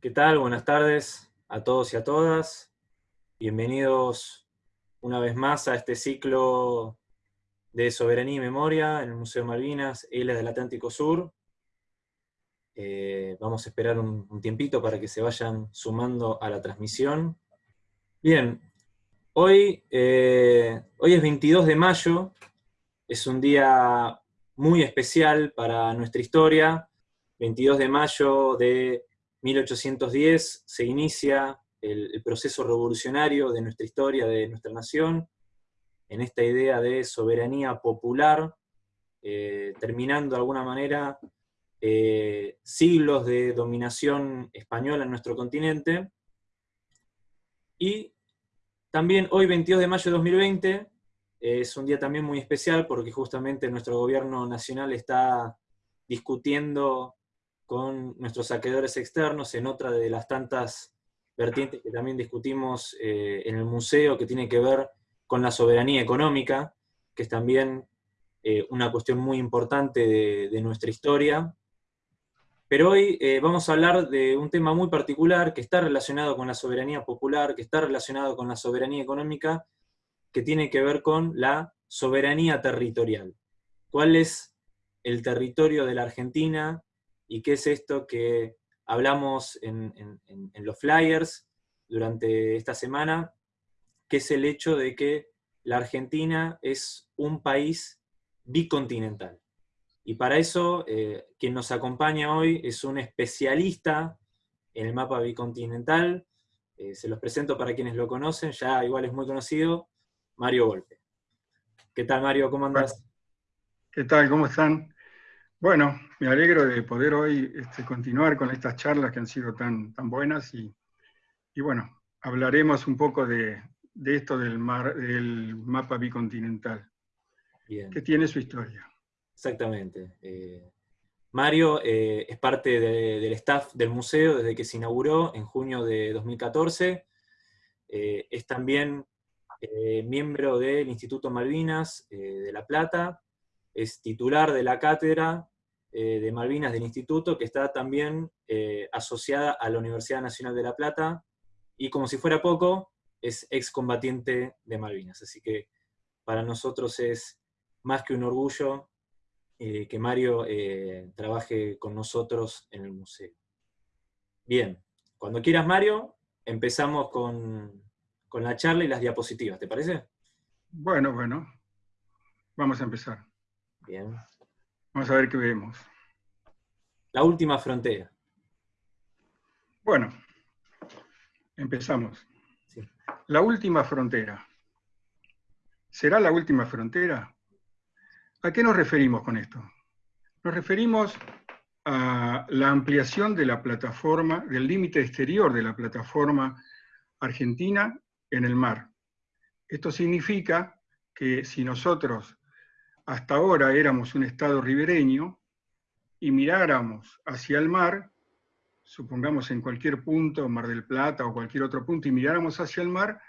¿Qué tal? Buenas tardes a todos y a todas. Bienvenidos una vez más a este ciclo de Soberanía y Memoria en el Museo Malvinas, Islas del Atlántico Sur. Eh, vamos a esperar un, tiempito para que se vayan sumando a la transmisión. Bien, hoy, eh, hoy es 22 de mayo, es un día muy especial para nuestra historia. 22 de mayo de 1810 se inicia el, proceso revolucionario de nuestra historia, de nuestra nación, en esta idea de soberanía popular, eh, terminando de alguna manera eh, siglos de dominación española en nuestro continente. Y también hoy, 22 de mayo de 2020, es un día también muy especial porque justamente nuestro gobierno nacional está discutiendo con nuestros saqueadores externos en otra de las tantas vertientes que también discutimos eh, en el museo, que tiene que ver con la soberanía económica, que es también eh, una cuestión muy importante de, nuestra historia. Pero hoy eh, vamos a hablar de un tema muy particular que está relacionado con la soberanía popular, que está relacionado con la soberanía económica, que tiene que ver con la soberanía territorial. ¿Cuál es el territorio de la Argentina y qué es esto que hablamos en, los flyers durante esta semana, que es el hecho de que la Argentina es un país bicontinental. Y para eso, eh, quien nos acompaña hoy es un especialista en el mapa bicontinental, eh, se los presento para quienes lo conocen, ya igual es muy conocido, Mario Golpe. ¿Qué tal Mario? ¿Cómo andás? ¿Qué tal? ¿Cómo están? Bueno, me alegro de poder hoy este, continuar con estas charlas que han sido tan, tan buenas y, bueno, hablaremos un poco de, esto del, mar, del mapa bicontinental, que tiene su historia. Exactamente. Eh, Mario eh, es parte del staff del museo desde que se inauguró en junio de 2014. Eh, es también miembro del Instituto Malvinas de La Plata, es titular de la cátedra eh, de Malvinas del Instituto, que está también eh, asociada a la Universidad Nacional de La Plata, y como si fuera poco, es excombatiente de Malvinas. Así que para nosotros es más que un orgullo eh, que Mario trabaje con nosotros en el museo. Bien, cuando quieras Mario, empezamos con, con la charla y las diapositivas, ¿te parece? Bueno, bueno, vamos a empezar. Bien. Vamos a ver qué vemos. La última frontera. Bueno, empezamos. La última frontera. ¿Será la última frontera? ¿A qué nos referimos con esto? Nos referimos a la ampliación de la plataforma, del límite exterior de la plataforma argentina en el mar. Esto significa que si nosotros hasta ahora éramos un estado ribereño y miráramos hacia el mar, supongamos en cualquier punto, Mar del Plata o cualquier otro punto, y miráramos hacia el mar,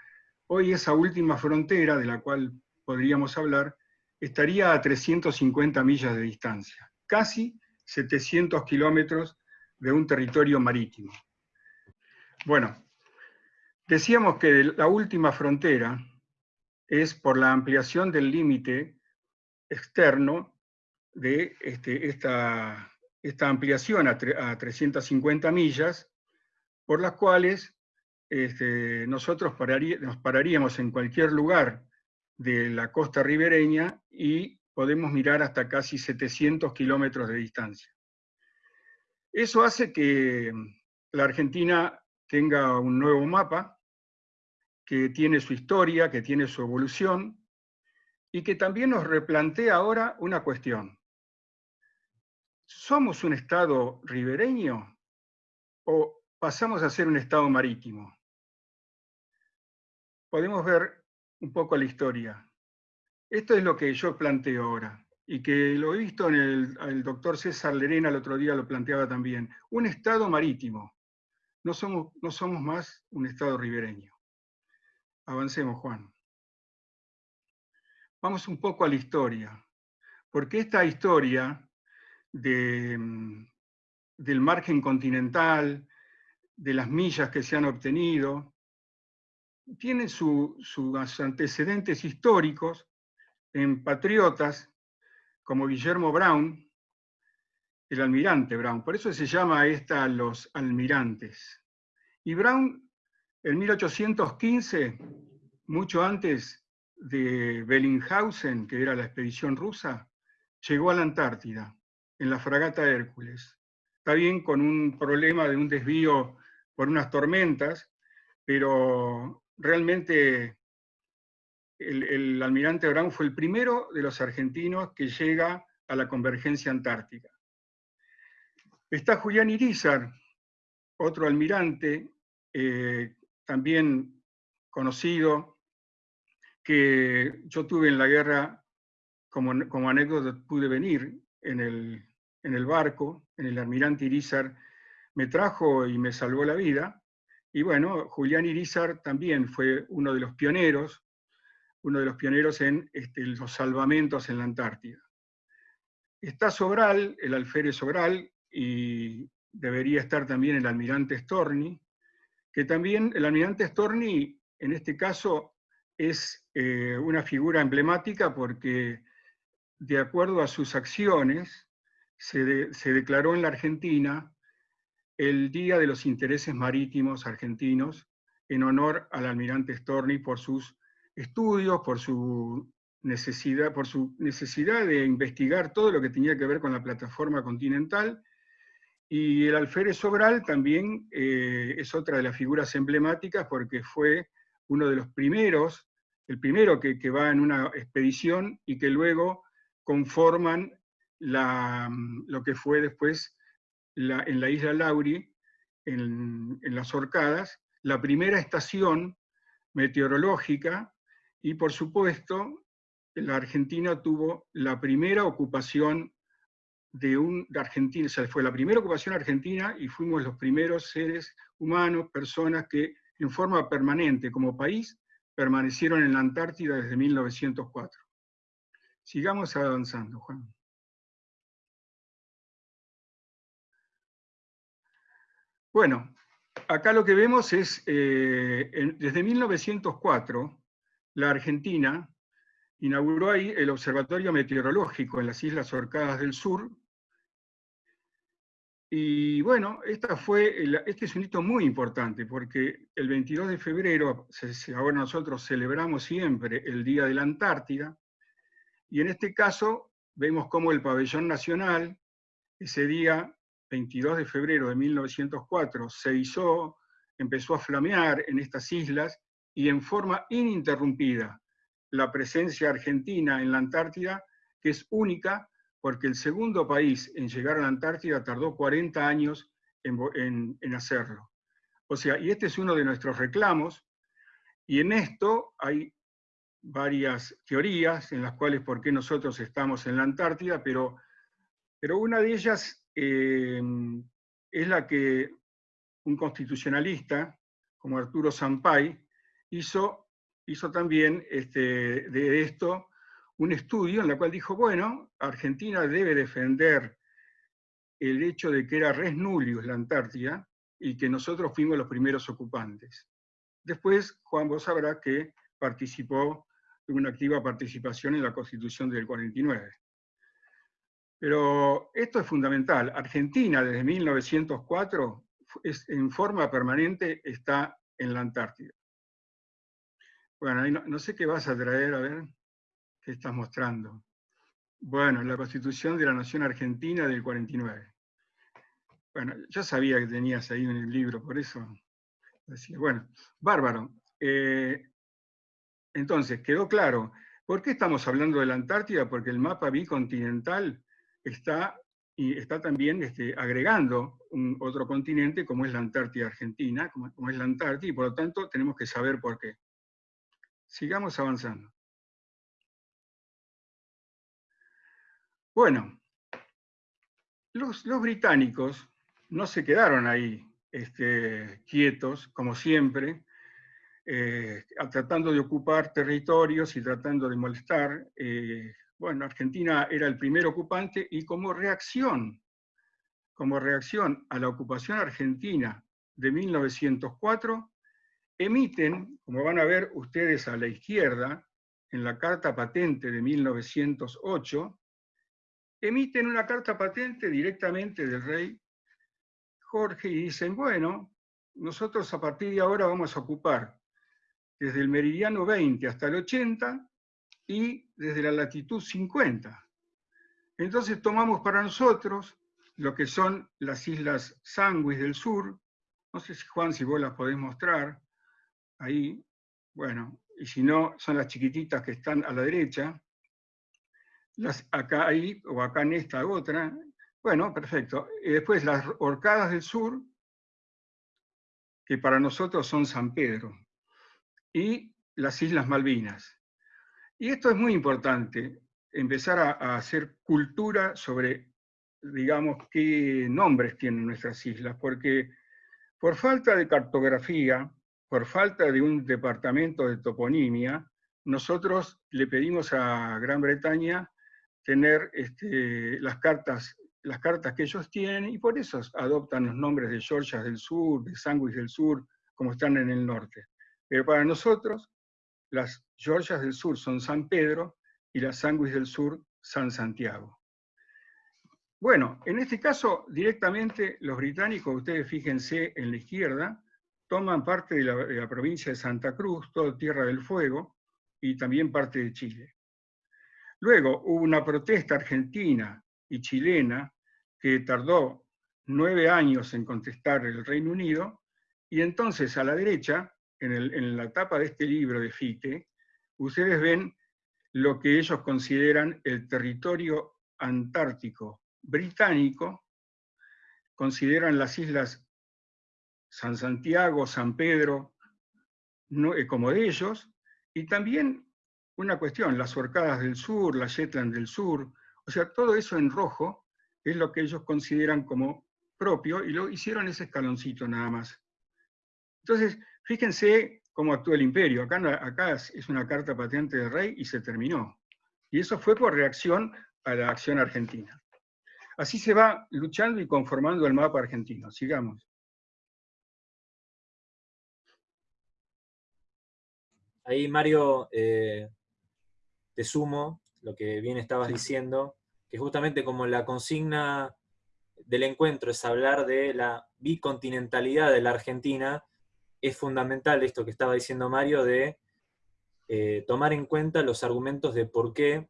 hoy esa última frontera de la cual podríamos hablar estaría a 350 millas de distancia, casi 700 kilómetros de un territorio marítimo. Bueno, decíamos que la última frontera es por la ampliación del límite externo de este, esta, ampliación a, 350 millas, por las cuales este, nosotros nos pararíamos en cualquier lugar de la costa ribereña y podemos mirar hasta casi 700 kilómetros de distancia. Eso hace que la Argentina tenga un nuevo mapa, que tiene su historia, que tiene su evolución, y que también nos replantea ahora una cuestión. ¿Somos un Estado ribereño o pasamos a ser un Estado marítimo? Podemos ver un poco la historia. Esto es lo que yo planteo ahora, y que lo he visto en el, doctor César Lerena el otro día lo planteaba también. Un Estado marítimo. No somos, no somos más un Estado ribereño. Avancemos, Juan. Vamos un poco a la historia, porque esta historia mm, del margen continental, de las millas que se han obtenido, tiene sus antecedentes históricos en patriotas como Guillermo Brown, el almirante Brown. Por eso se llama esta los almirantes. Y Brown, en 1815, mucho antes de Bellinghausen, que era la expedición rusa, llegó a la Antártida, en la fragata Hércules. Está bien con un problema de un desvío por unas tormentas, pero realmente el, almirante Brown fue el primero de los argentinos que llega a la convergencia antártica. Está Julián Irizar, otro almirante, eh, también conocido, que yo tuve en la guerra, como, como anécdota pude venir en el, en el barco, en el almirante Irizar, me trajo y me salvó la vida. Y bueno, Julián Irizar también fue uno de los pioneros uno de los pioneros en este, los salvamentos en la Antártida. Está Sobral, el alférez Sobral, y debería estar también el almirante Storni, que también el almirante Storni, en este caso, es eh, una figura emblemática porque, de acuerdo a sus acciones, se, se declaró en la Argentina el Día de los Intereses Marítimos Argentinos en honor al almirante Storni por sus estudios, por su necesidad, por su necesidad de investigar todo lo que tenía que ver con la plataforma continental. Y el alférez Sobral también eh, es otra de las figuras emblemáticas porque fue uno de los primeros, el primero que, va en una expedición y que luego conforman lo que fue después en la isla Lauri, en, en las Orcadas, la primera estación meteorológica y por supuesto, la Argentina tuvo la primera ocupación de un de Argentina, o sea, fue la primera ocupación argentina y fuimos los primeros seres humanos, personas que en forma permanente como país permanecieron en la Antártida desde 1904. Sigamos avanzando, Juan. Bueno, acá lo que vemos es, eh, desde 1904, la Argentina inauguró ahí el Observatorio Meteorológico en las Islas Orcadas del Sur. Y bueno, esta fue, este es un hito muy importante porque el 22 de febrero, ahora nosotros celebramos siempre el Día de la Antártida, y en este caso vemos cómo el pabellón nacional, ese día 22 de febrero de 1904, se hizo, empezó a flamear en estas islas y en forma ininterrumpida la presencia argentina en la Antártida, que es única porque el segundo país en llegar a la Antártida tardó 40 años en, hacerlo. O sea, y este es uno de nuestros reclamos, y en esto hay varias teorías en las cuales por qué nosotros estamos en la Antártida, pero, pero una de ellas eh, es la que un constitucionalista como Arturo Sampay hizo, hizo también este, de esto un estudio en el cual dijo, bueno, Argentina debe defender el hecho de que era res nullius la Antártida y que nosotros fuimos los primeros ocupantes. Después, Juan, vos sabrás que participó, tuvo una activa participación en la Constitución del 49. Pero esto es fundamental. Argentina, desde 1904, en forma permanente está en la Antártida. Bueno, no, sé qué vas a traer, a ver, qué estás mostrando. Bueno, la Constitución de la Nación Argentina del 49. Bueno, ya sabía que tenías ahí el libro, por eso decía. Bueno, bárbaro. Eh, entonces, quedó claro. ¿Por qué estamos hablando de la Antártida? Porque el mapa bicontinental está, y está también este, agregando un, otro continente como es la Antártida Argentina, como es la Antártida, y por lo tanto tenemos que saber por qué. Sigamos avanzando. Bueno, los, británicos no se quedaron ahí este, quietos, como siempre, eh, tratando de ocupar territorios y tratando de molestar. Eh, bueno, Argentina era el primer ocupante y como reacción, como reacción a la ocupación argentina de 1904, emiten, como van a ver ustedes a la izquierda, en la carta patente de 1908, emiten una carta patente directamente del rey Jorge y dicen, bueno, nosotros a partir de ahora vamos a ocupar desde el meridiano 20 hasta el 80 y desde la latitud 50. Entonces tomamos para nosotros lo que son las islas Sanguis del sur, no sé si Juan, si vos las podés mostrar, ahí, bueno, y si no, son las chiquititas que están a la derecha, las acá ahí, o acá en esta otra, bueno, perfecto. Y después las Orcadas del Sur, que para nosotros son San Pedro, y las Islas Malvinas. Y esto es muy importante, empezar a, hacer cultura sobre, digamos, qué nombres tienen nuestras islas, porque por falta de cartografía, por falta de un departamento de toponimia, nosotros le pedimos a Gran Bretaña tener este, las, cartas, las cartas que ellos tienen y por eso adoptan los nombres de Georgias del Sur, de Sandwich del Sur, como están en el norte. Pero para nosotros, las Georgias del Sur son San Pedro y las Sandwich del Sur San Santiago. Bueno, en este caso, directamente los británicos, ustedes fíjense en la izquierda, toman parte de la, de la provincia de Santa Cruz, todo Tierra del Fuego, y también parte de Chile. Luego hubo una protesta argentina y chilena que tardó nueve años en contestar el Reino Unido, y entonces a la derecha, en, la tapa de este libro de Fichte, ustedes ven lo que ellos consideran el territorio antártico británico, consideran las islas San Santiago, San Pedro, eh, como de ellos, y también una cuestión, las Orcadas del Sur, la Shetland del Sur, o sea, todo eso en rojo es lo que ellos consideran como propio y lo hicieron ese escaloncito nada más. Entonces, fíjense cómo actúa el imperio. Acá, acá es una carta patente del rey y se terminó. Y eso fue por reacción a la acción argentina. Así se va luchando y conformando el mapa argentino. Sigamos. Ahí, Mario, eh, te sumo lo que bien estabas diciendo, que justamente como la consigna del encuentro es hablar de la bicontinentalidad de la Argentina, es fundamental esto que estaba diciendo Mario de eh, tomar en cuenta los argumentos de por qué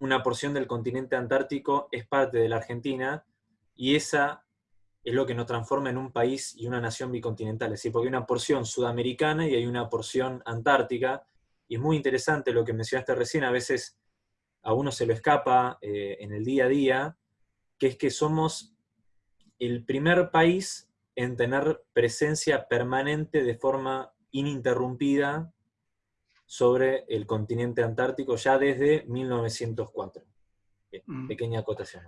una porción del continente antártico es parte de la Argentina, y esa es lo que nos transforma en un país y una nación bicontinental, es decir, porque hay una porción sudamericana y hay una porción antártica, y es muy interesante lo que mencionaste recién, a veces a uno se lo escapa eh, en el día a día, que es que somos el primer país en tener presencia permanente de forma ininterrumpida sobre el continente antártico ya desde 1904. Mm. Pequeña acotación.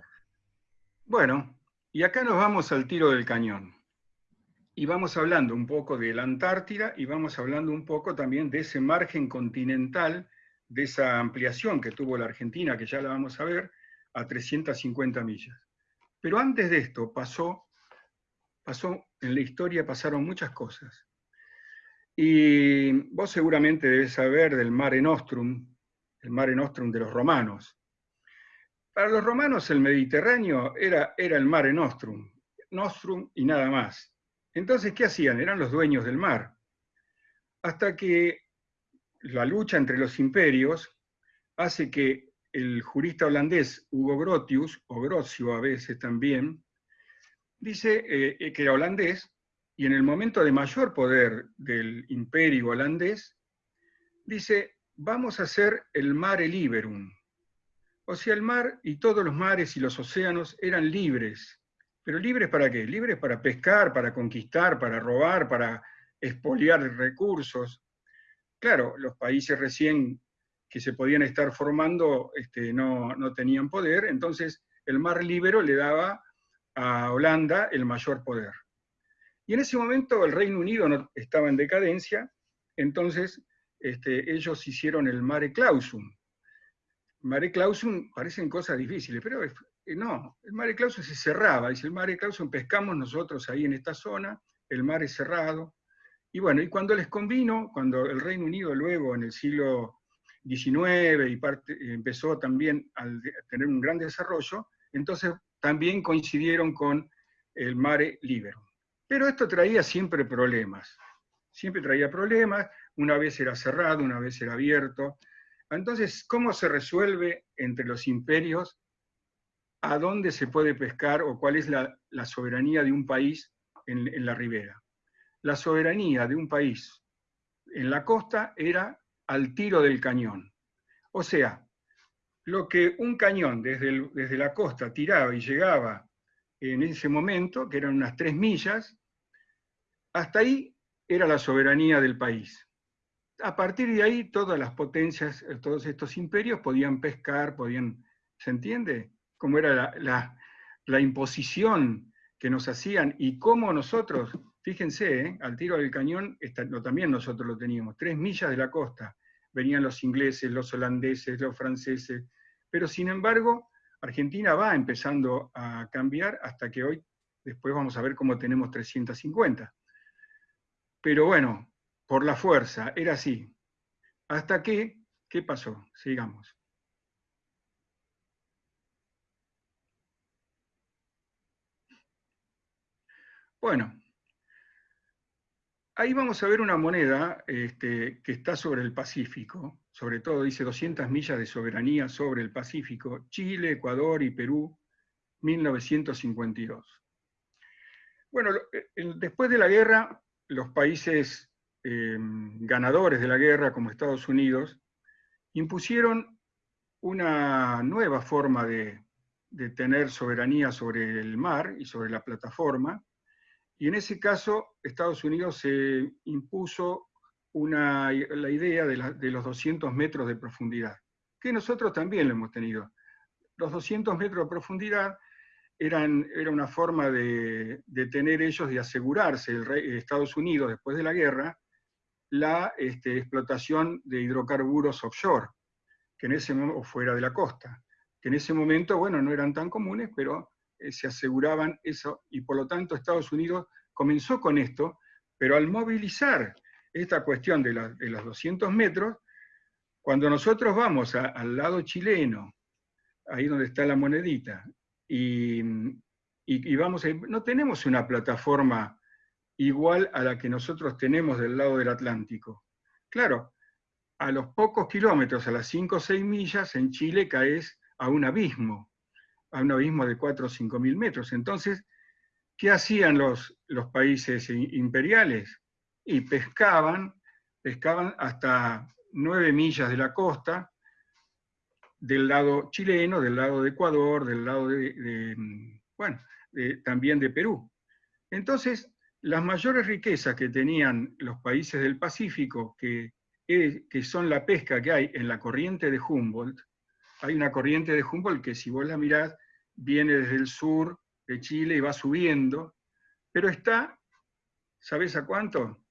Bueno, y acá nos vamos al tiro del cañón. Y vamos hablando un poco de la Antártida y vamos hablando un poco también de ese margen continental, de esa ampliación que tuvo la Argentina, que ya la vamos a ver, a 350 millas. Pero antes de esto pasó, pasó en la historia pasaron muchas cosas. Y vos seguramente debes saber del Mare Nostrum, el Mare Nostrum de los romanos. Para los romanos el Mediterráneo era, era el Mare Nostrum, Nostrum y nada más. Entonces, ¿qué hacían? Eran los dueños del mar. Hasta que la lucha entre los imperios hace que el jurista holandés Hugo Grotius, o Grocio a veces también, dice eh, que era holandés, y en el momento de mayor poder del imperio holandés, dice, vamos a hacer el mare liberum. O sea, el mar y todos los mares y los océanos eran libres, ¿Pero libres para qué? Libres para pescar, para conquistar, para robar, para expoliar recursos. Claro, los países recién que se podían estar formando este, no, no tenían poder, entonces el mar libre le daba a Holanda el mayor poder. Y en ese momento el Reino Unido no, estaba en decadencia, entonces este, ellos hicieron el mare clausum. Mare clausum parecen cosas difíciles, pero no, el Mare Clausum se cerraba, dice el Mare Clausum pescamos nosotros ahí en esta zona, el mar es cerrado. Y bueno, y cuando les convino, cuando el Reino Unido luego en el siglo XIX y empezó también a tener un gran desarrollo, entonces también coincidieron con el mare libero. Pero esto traía siempre problemas, siempre traía problemas, una vez era cerrado, una vez era abierto. Entonces, ¿cómo se resuelve entre los imperios a dónde se puede pescar o cuál es la, soberanía de un país en, la ribera? La soberanía de un país en la costa era al tiro del cañón. O sea, lo que un cañón desde, desde la costa tiraba y llegaba en ese momento, que eran unas tres millas, hasta ahí era la soberanía del país. A partir de ahí, todas las potencias, todos estos imperios podían pescar, podían, ¿se entiende? Cómo era la, imposición que nos hacían y cómo nosotros, fíjense, eh, al tiro del cañón, también nosotros lo teníamos, tres millas de la costa, venían los ingleses, los holandeses, los franceses, pero sin embargo, Argentina va empezando a cambiar hasta que hoy, después vamos a ver cómo tenemos 350. Pero bueno, por la fuerza, era así. Hasta que, ¿qué pasó? Sigamos. Bueno, ahí vamos a ver una moneda este, que está sobre el Pacífico, sobre todo dice 200 millas de soberanía sobre el Pacífico, Chile, Ecuador y Perú, 1952. Bueno, eh, después de la guerra, los países em, ganadores de la guerra, como Estados Unidos, impusieron una nueva forma de, de tener soberanía sobre el mar y sobre la plataforma, y en ese caso Estados Unidos se impuso la idea de, los 200 metros de profundidad, que nosotros también lo hemos tenido. Los 200 metros de profundidad eran, era una forma de, tener ellos, de asegurarse, el rey, Estados Unidos, después de la guerra, la este, explotación de hidrocarburos offshore, que en ese o fuera de la costa, que en ese momento, bueno, no eran tan comunes, pero eh, se aseguraban eso, y por lo tanto Estados Unidos comenzó con esto, pero al movilizar esta cuestión de, los 200 metros, cuando nosotros vamos al lado chileno, ahí donde está la monedita, y, vamos no tenemos una plataforma igual a la que nosotros tenemos del lado del Atlántico. Claro, a los pocos kilómetros, a las 5 o 6 millas, en Chile caes a un abismo, a un abismo de 4 o 5 mil metros. Entonces, ¿qué hacían los, los países imperiales? y pescaban, pescaban hasta nueve millas de la costa, del lado chileno, del lado de Ecuador, del lado de, bueno, también de Perú. Entonces, las mayores riquezas que tenían los países del Pacífico, que, que son la pesca que hay en la corriente de Humboldt, hay una corriente de Humboldt que si vos la mirás, viene desde el sur de Chile y va subiendo, pero está, ¿sabés a cuánto?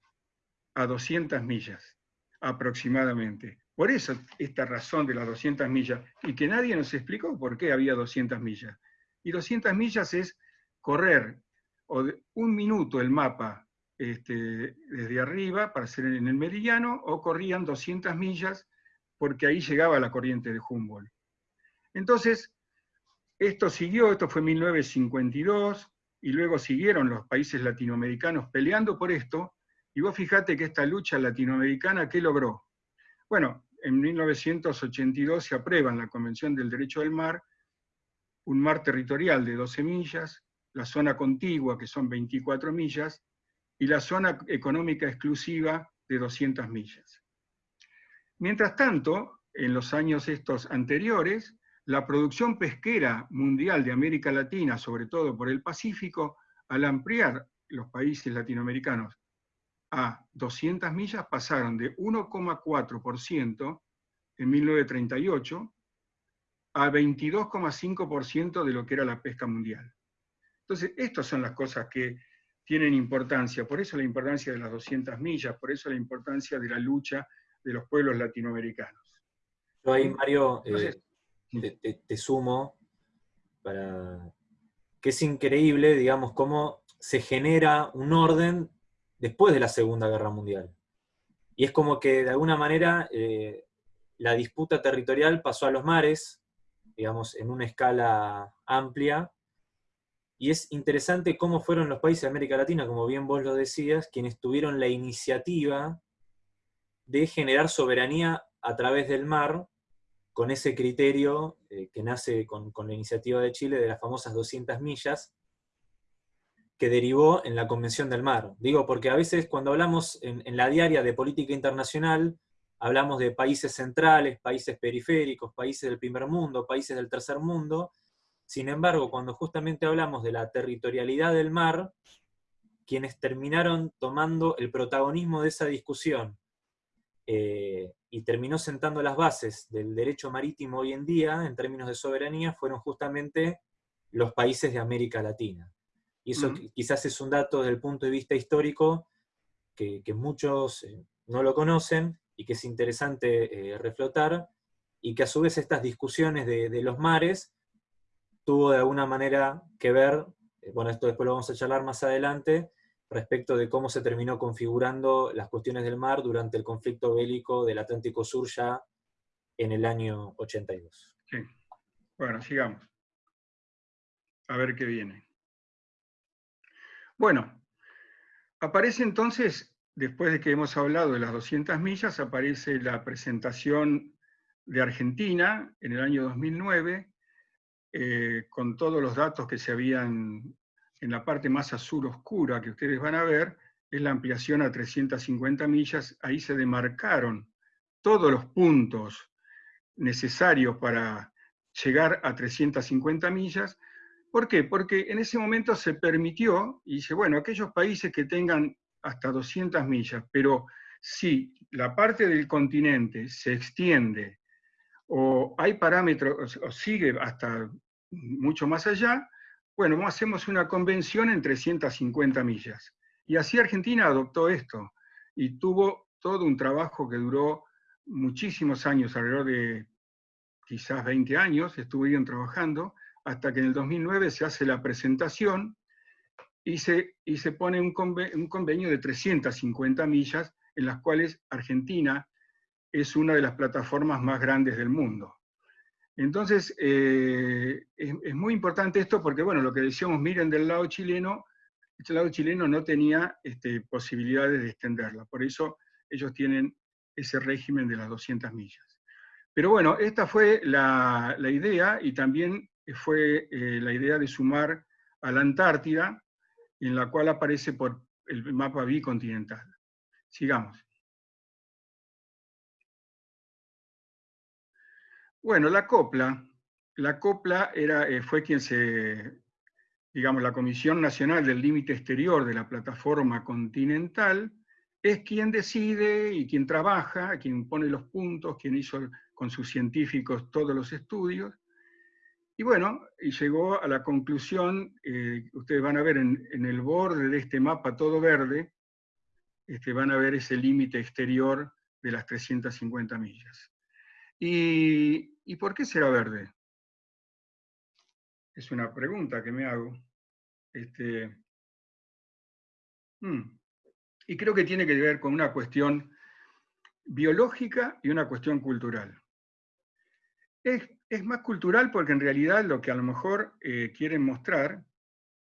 a 200 millas aproximadamente. Por eso esta razón de las 200 millas, y que nadie nos explicó por qué había 200 millas. Y 200 millas es correr un minuto el mapa este, desde arriba para ser en el meridiano, o corrían 200 millas porque ahí llegaba la corriente de Humboldt. Entonces, esto siguió, esto fue 1952, y luego siguieron los países latinoamericanos peleando por esto, y vos fijate que esta lucha latinoamericana, ¿qué logró? Bueno, en 1982 se aprueba en la Convención del Derecho del Mar un mar territorial de 12 millas, la zona contigua, que son 24 millas, y la zona económica exclusiva de 200 millas. Mientras tanto, en los años estos anteriores, la producción pesquera mundial de América Latina, sobre todo por el Pacífico, al ampliar los países latinoamericanos a 200 millas pasaron de 1,4% en 1938 a 22,5% de lo que era la pesca mundial. Entonces, estas son las cosas que tienen importancia, por eso la importancia de las 200 millas, por eso la importancia de la lucha de los pueblos latinoamericanos. Yo ahí, Mario, eh, te, sumo para que es increíble, digamos, cómo se genera un orden después de la Segunda Guerra Mundial. Y es como que de alguna manera eh, la disputa territorial pasó a los mares, digamos, en una escala amplia, y es interesante cómo fueron los países de América Latina, como bien vos lo decías, quienes tuvieron la iniciativa de generar soberanía a través del mar, con ese criterio eh, que nace con, la iniciativa de Chile de las famosas 200 millas, que derivó en la Convención del Mar. Digo, porque a veces cuando hablamos en, la diaria de política internacional, hablamos de países centrales, países periféricos, países del primer mundo, países del tercer mundo, sin embargo, cuando justamente hablamos de la territorialidad del mar, quienes terminaron tomando el protagonismo de esa discusión eh, y terminó sentando las bases del derecho marítimo hoy en día, en términos de soberanía, fueron justamente los países de América Latina. Y eso quizás es un dato desde el punto de vista histórico que, muchos eh, no lo conocen y que es interesante eh, reflotar, y que a su vez estas discusiones de los mares tuvo de alguna manera que ver, eh, bueno, esto después lo vamos a charlar más adelante, respecto de cómo se terminó configurando las cuestiones del mar durante el conflicto bélico del Atlántico Sur ya en el año 82. Sí. Bueno, sigamos. A ver qué viene. Bueno, aparece entonces, después de que hemos hablado de las 200 millas, aparece la presentación de Argentina en el año 2009, eh, con todos los datos que se habían en la parte más azul oscura que ustedes van a ver, es la ampliación a 350 millas. Ahí se demarcaron todos los puntos necesarios para llegar a 350 millas. ¿Por qué? Porque en ese momento se permitió, y dice, bueno, aquellos países que tengan hasta 200 millas, pero si la parte del continente se extiende o hay parámetros, o sigue hasta mucho más allá, bueno, hacemos una convención en 350 millas. Y así Argentina adoptó esto y tuvo todo un trabajo que duró muchísimos años, alrededor de quizás 20 años, estuvieron trabajando, hasta que en el 2009 se hace la presentación y se, y se pone un un convenio de 350 millas en las cuales Argentina es una de las plataformas más grandes del mundo. Entonces, eh, es, muy importante esto porque, bueno, lo que decíamos, miren del lado chileno, este lado chileno no tenía este, posibilidades de extenderla, por eso ellos tienen ese régimen de las 200 millas. Pero bueno, esta fue la, idea y también fue eh, la idea de sumar a la Antártida, en la cual aparece por el mapa bicontinental. Sigamos. Bueno, la copla, la copla era, eh, fue quien se, digamos, la Comisión Nacional del Límite Exterior de la Plataforma Continental, es quien decide y quien trabaja, quien pone los puntos, quien hizo con sus científicos todos los estudios. Y bueno, y llegó a la conclusión, eh, ustedes van a ver en, el borde de este mapa todo verde, este, van a ver ese límite exterior de las 350 millas. ¿Y, por qué será verde? Es una pregunta que me hago. Este, hmm, y creo que tiene que ver con una cuestión biológica y una cuestión cultural. Es, más cultural porque en realidad lo que a lo mejor eh, quieren mostrar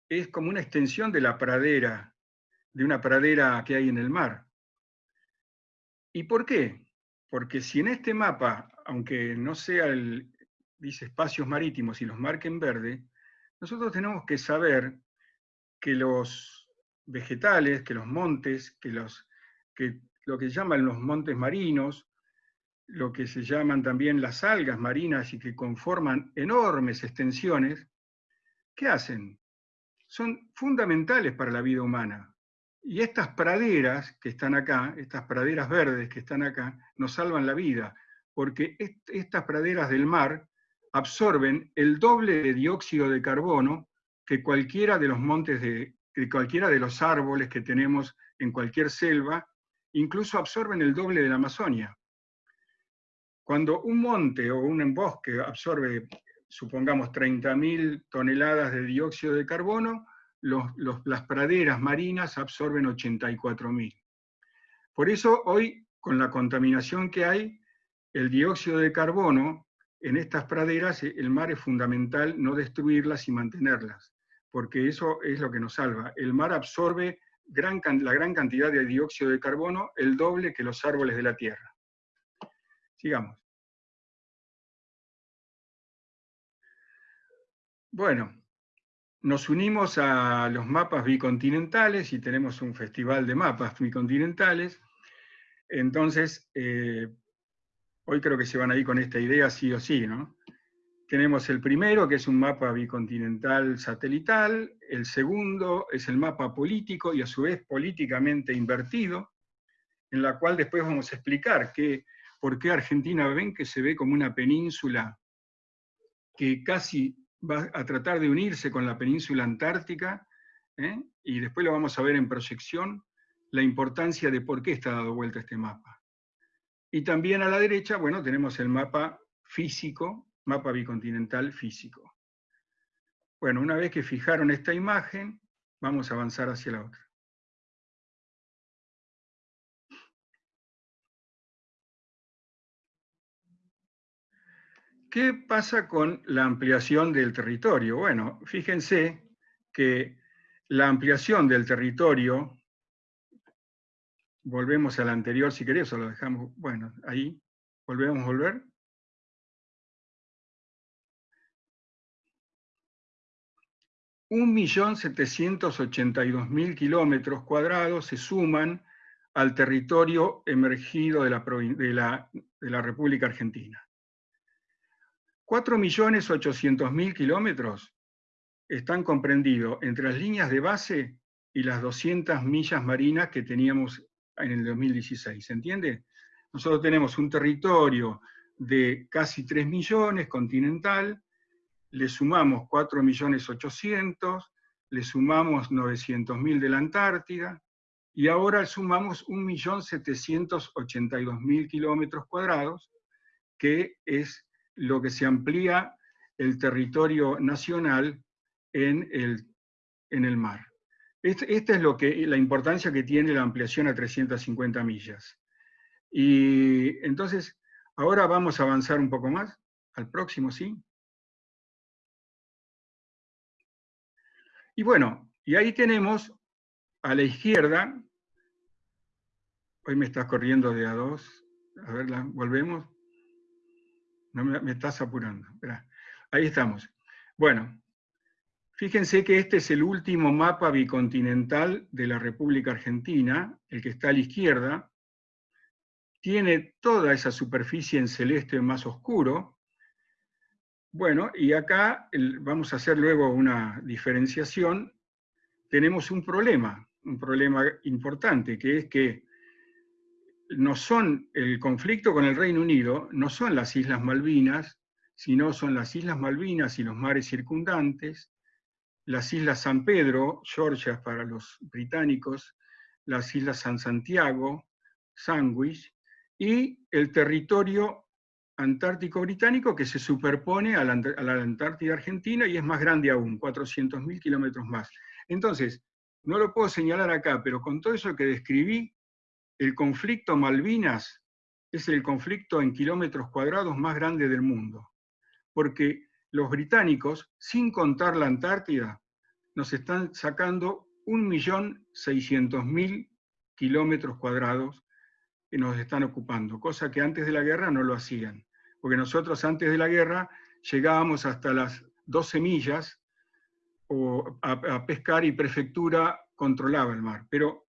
es como una extensión de la pradera, de una pradera que hay en el mar. ¿Y por qué? Porque si en este mapa aunque no sea el, dice espacios marítimos y los marque en verde, nosotros tenemos que saber que los vegetales, que los montes, que, los, que lo que llaman los montes marinos, lo que se llaman también las algas marinas y que conforman enormes extensiones, ¿qué hacen? Son fundamentales para la vida humana. Y estas praderas que están acá, estas praderas verdes que están acá, nos salvan la vida, porque estas praderas del mar absorben el doble de dióxido de carbono que cualquiera de los montes de, cualquiera de los árboles que tenemos en cualquier selva, incluso absorben el doble de la Amazonia. Cuando un monte o un bosque absorbe, supongamos, 30.000 toneladas de dióxido de carbono, las praderas marinas absorben 84.000. Por eso hoy, con la contaminación que hay, el dióxido de carbono en estas praderas, el mar es fundamental no destruirlas y mantenerlas, porque eso es lo que nos salva. El mar absorbe la gran cantidad de dióxido de carbono, el doble que los árboles de la tierra. Sigamos. Bueno, nos unimos a los mapas bicontinentales y tenemos un festival de mapas bicontinentales. Entonces, eh, hoy creo que se van a ir con esta idea sí o sí. Tenemos el primero, que es un mapa bicontinental satelital, el segundo es el mapa político y a su vez políticamente invertido, en la cual después vamos a explicar que, por qué Argentina ven que se ve como una península que casi va a tratar de unirse con la península antártica, ¿eh? y después lo vamos a ver en proyección, la importancia de por qué está dado vuelta este mapa. Y también a la derecha, bueno, tenemos el mapa físico mapa bicontinental físico. Bueno, una vez que fijaron esta imagen, vamos a avanzar hacia la otra. ¿Qué pasa con la ampliación del territorio? Bueno, fíjense que la ampliación del territorio, volvemos al anterior si querés, o lo dejamos, bueno, ahí, volvemos a volver. 1.782.000 kilómetros cuadrados se suman al territorio emergido de la, de la República Argentina. 4.800.000 kilómetros están comprendidos entre las líneas de base y las 200 millas marinas que teníamos en el 2016. ¿Se entiende? Nosotros tenemos un territorio de casi 3 millones continental, le sumamos 4.800.000, le sumamos 900.000 de la Antártida, y ahora sumamos 1.782.000 kilómetros cuadrados, que es lo que se amplía el territorio nacional en el, en el mar. Este, esta es lo que, la importancia que tiene la ampliación a 350 millas. Y entonces, ahora vamos a avanzar un poco más, al próximo, ¿sí? Y bueno, y ahí tenemos a la izquierda, hoy me estás corriendo de a dos, a ver, volvemos. No me, estás apurando. Ahí estamos. Bueno, fíjense que este es el último mapa bicontinental de la República Argentina, el que está a la izquierda. Tiene toda esa superficie en celeste más oscuro, bueno, y acá vamos a hacer luego una diferenciación. Tenemos un problema, un problema importante, que es que no son el conflicto con el Reino Unido, no son las Islas Malvinas, sino son las Islas Malvinas y los mares circundantes, las Islas San Pedro, Georgia para los británicos, las Islas San Santiago, Sandwich, y el territorio Antártico Británico que se superpone a la, Antártida Argentina y es más grande aún, 400.000 kilómetros más. Entonces, no lo puedo señalar acá, pero con todo eso que describí, el conflicto Malvinas es el conflicto en kilómetros cuadrados más grande del mundo. Porque los británicos, sin contar la Antártida, nos están sacando 1.600.000 kilómetros cuadrados que nos están ocupando, cosa que antes de la guerra no lo hacían porque nosotros antes de la guerra llegábamos hasta las 12 millas a, pescar y prefectura controlaba el mar. Pero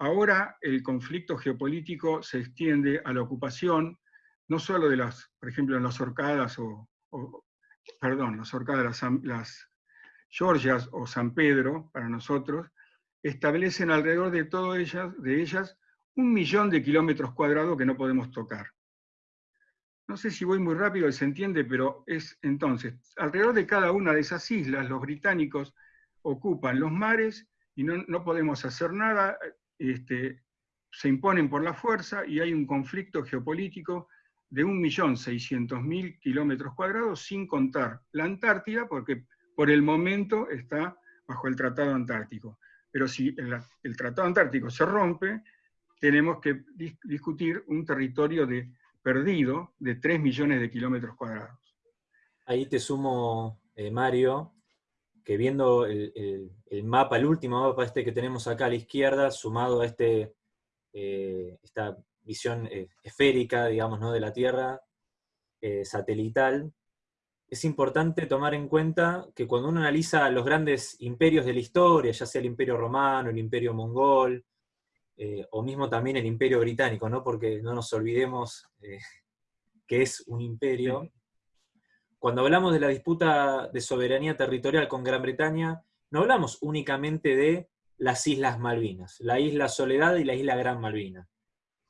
ahora el conflicto geopolítico se extiende a la ocupación, no solo de las, por ejemplo, en las Orcadas o, perdón, las Orcadas, las, las Georgias o San Pedro, para nosotros, establecen alrededor de todas ellas, de ellas un millón de kilómetros cuadrados que no podemos tocar. No sé si voy muy rápido y se entiende, pero es entonces, alrededor de cada una de esas islas, los británicos ocupan los mares y no, podemos hacer nada, este, se imponen por la fuerza y hay un conflicto geopolítico de 1.600.000 kilómetros cuadrados, sin contar la Antártida, porque por el momento está bajo el Tratado Antártico. Pero si el, Tratado Antártico se rompe, tenemos que discutir un territorio de, perdido de 3 millones de kilómetros cuadrados. Ahí te sumo, eh, Mario, que viendo el, mapa, el último mapa este que tenemos acá a la izquierda, sumado a este, eh, esta visión eh, esférica, digamos, ¿no? de la Tierra, satelital, es importante tomar en cuenta que cuando uno analiza los grandes imperios de la historia, ya sea el imperio romano, el imperio mongol, eh, o mismo también el imperio británico, ¿no? porque no nos olvidemos eh, que es un imperio. Cuando hablamos de la disputa de soberanía territorial con Gran Bretaña, no hablamos únicamente de las Islas Malvinas, la isla Soledad y la isla Gran Malvina.